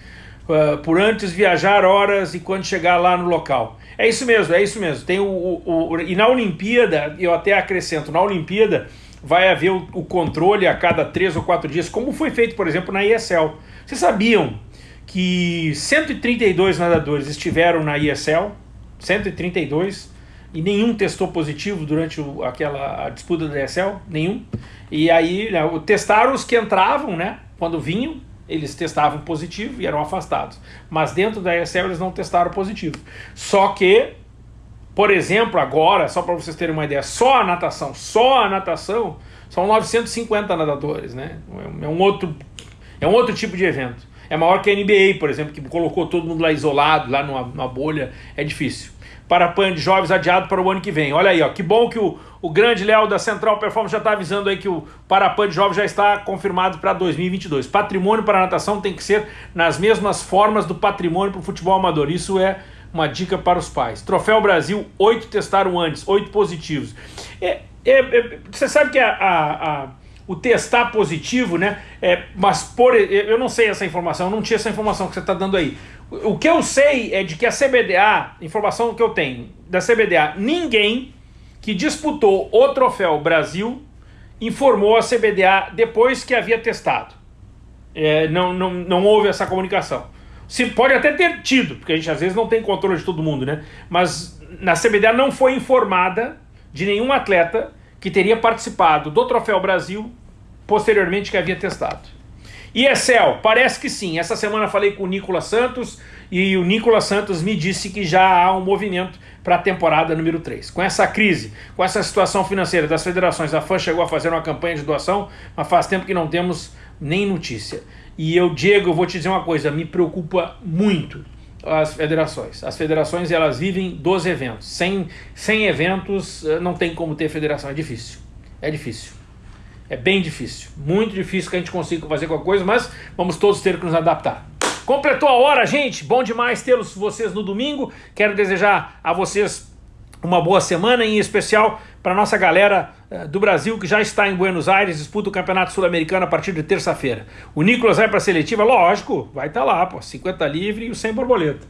Uh, por antes viajar horas e quando chegar lá no local. É isso mesmo, é isso mesmo. Tem o, o, o, e na Olimpíada, eu até acrescento, na Olimpíada vai haver o, o, controle a cada três ou quatro dias, como foi feito, por exemplo, na ESL. Vocês sabiam que 132 nadadores estiveram na ESL, 132, e nenhum testou positivo durante o, aquela disputa da ESL, nenhum. E aí né, testaram os que entravam, né? Quando vinham, eles testavam positivo e eram afastados. Mas dentro da ESL eles não testaram positivo. Só que, por exemplo, agora, só para vocês terem uma ideia, só a natação, só a natação, são 950 nadadores, né? É um outro, é um outro tipo de evento. É maior que a NBA, por exemplo, que colocou todo mundo lá isolado, lá numa, numa bolha. É difícil. Parapan de jovens adiado para o ano que vem. Olha aí, ó, que bom que o, o grande Léo da Central Performance já está avisando aí que o Parapan de jovens já está confirmado para 2022. Patrimônio para a natação tem que ser nas mesmas formas do patrimônio para o futebol amador. Isso é uma dica para os pais. Troféu Brasil, oito testaram antes, oito positivos. É, é, é, você sabe que a, a, a o testar positivo, né? É, mas por eu não sei essa informação, não tinha essa informação que você está dando aí. O que eu sei é de que a CBDA, informação que eu tenho da CBDA, ninguém que disputou o troféu Brasil informou a CBDA depois que havia testado. É, não, não, não houve essa comunicação. Se pode até ter tido, porque a gente às vezes não tem controle de todo mundo, né? Mas na CBDA não foi informada de nenhum atleta que teria participado do Troféu Brasil posteriormente que havia testado. E Excel, parece que sim. Essa semana falei com o Nicolas Santos e o Nicolas Santos me disse que já há um movimento para a temporada número 3. Com essa crise, com essa situação financeira das federações, a FAN chegou a fazer uma campanha de doação, mas faz tempo que não temos nem notícia. E eu, Diego, vou te dizer uma coisa, me preocupa muito as federações. As federações elas vivem dos eventos. Sem, sem eventos eh, não tem como ter federação. É difícil. É difícil. É bem difícil. Muito difícil que a gente consiga fazer qualquer coisa, mas vamos todos ter que nos adaptar. Completou a hora, gente. Bom demais tê-los vocês no domingo. Quero desejar a vocês uma boa semana, em especial para nossa galera do Brasil que já está em Buenos Aires, disputa o Campeonato Sul-Americano a partir de terça-feira. O Nicolas vai para a seletiva, lógico, vai estar tá lá, pô, 50 livre e o 100 borboleta.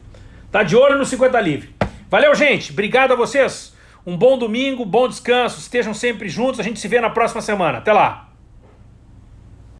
Tá de olho no 50 livre. Valeu, gente. Obrigado a vocês. Um bom domingo, bom descanso. Estejam sempre juntos. A gente se vê na próxima semana. Até lá.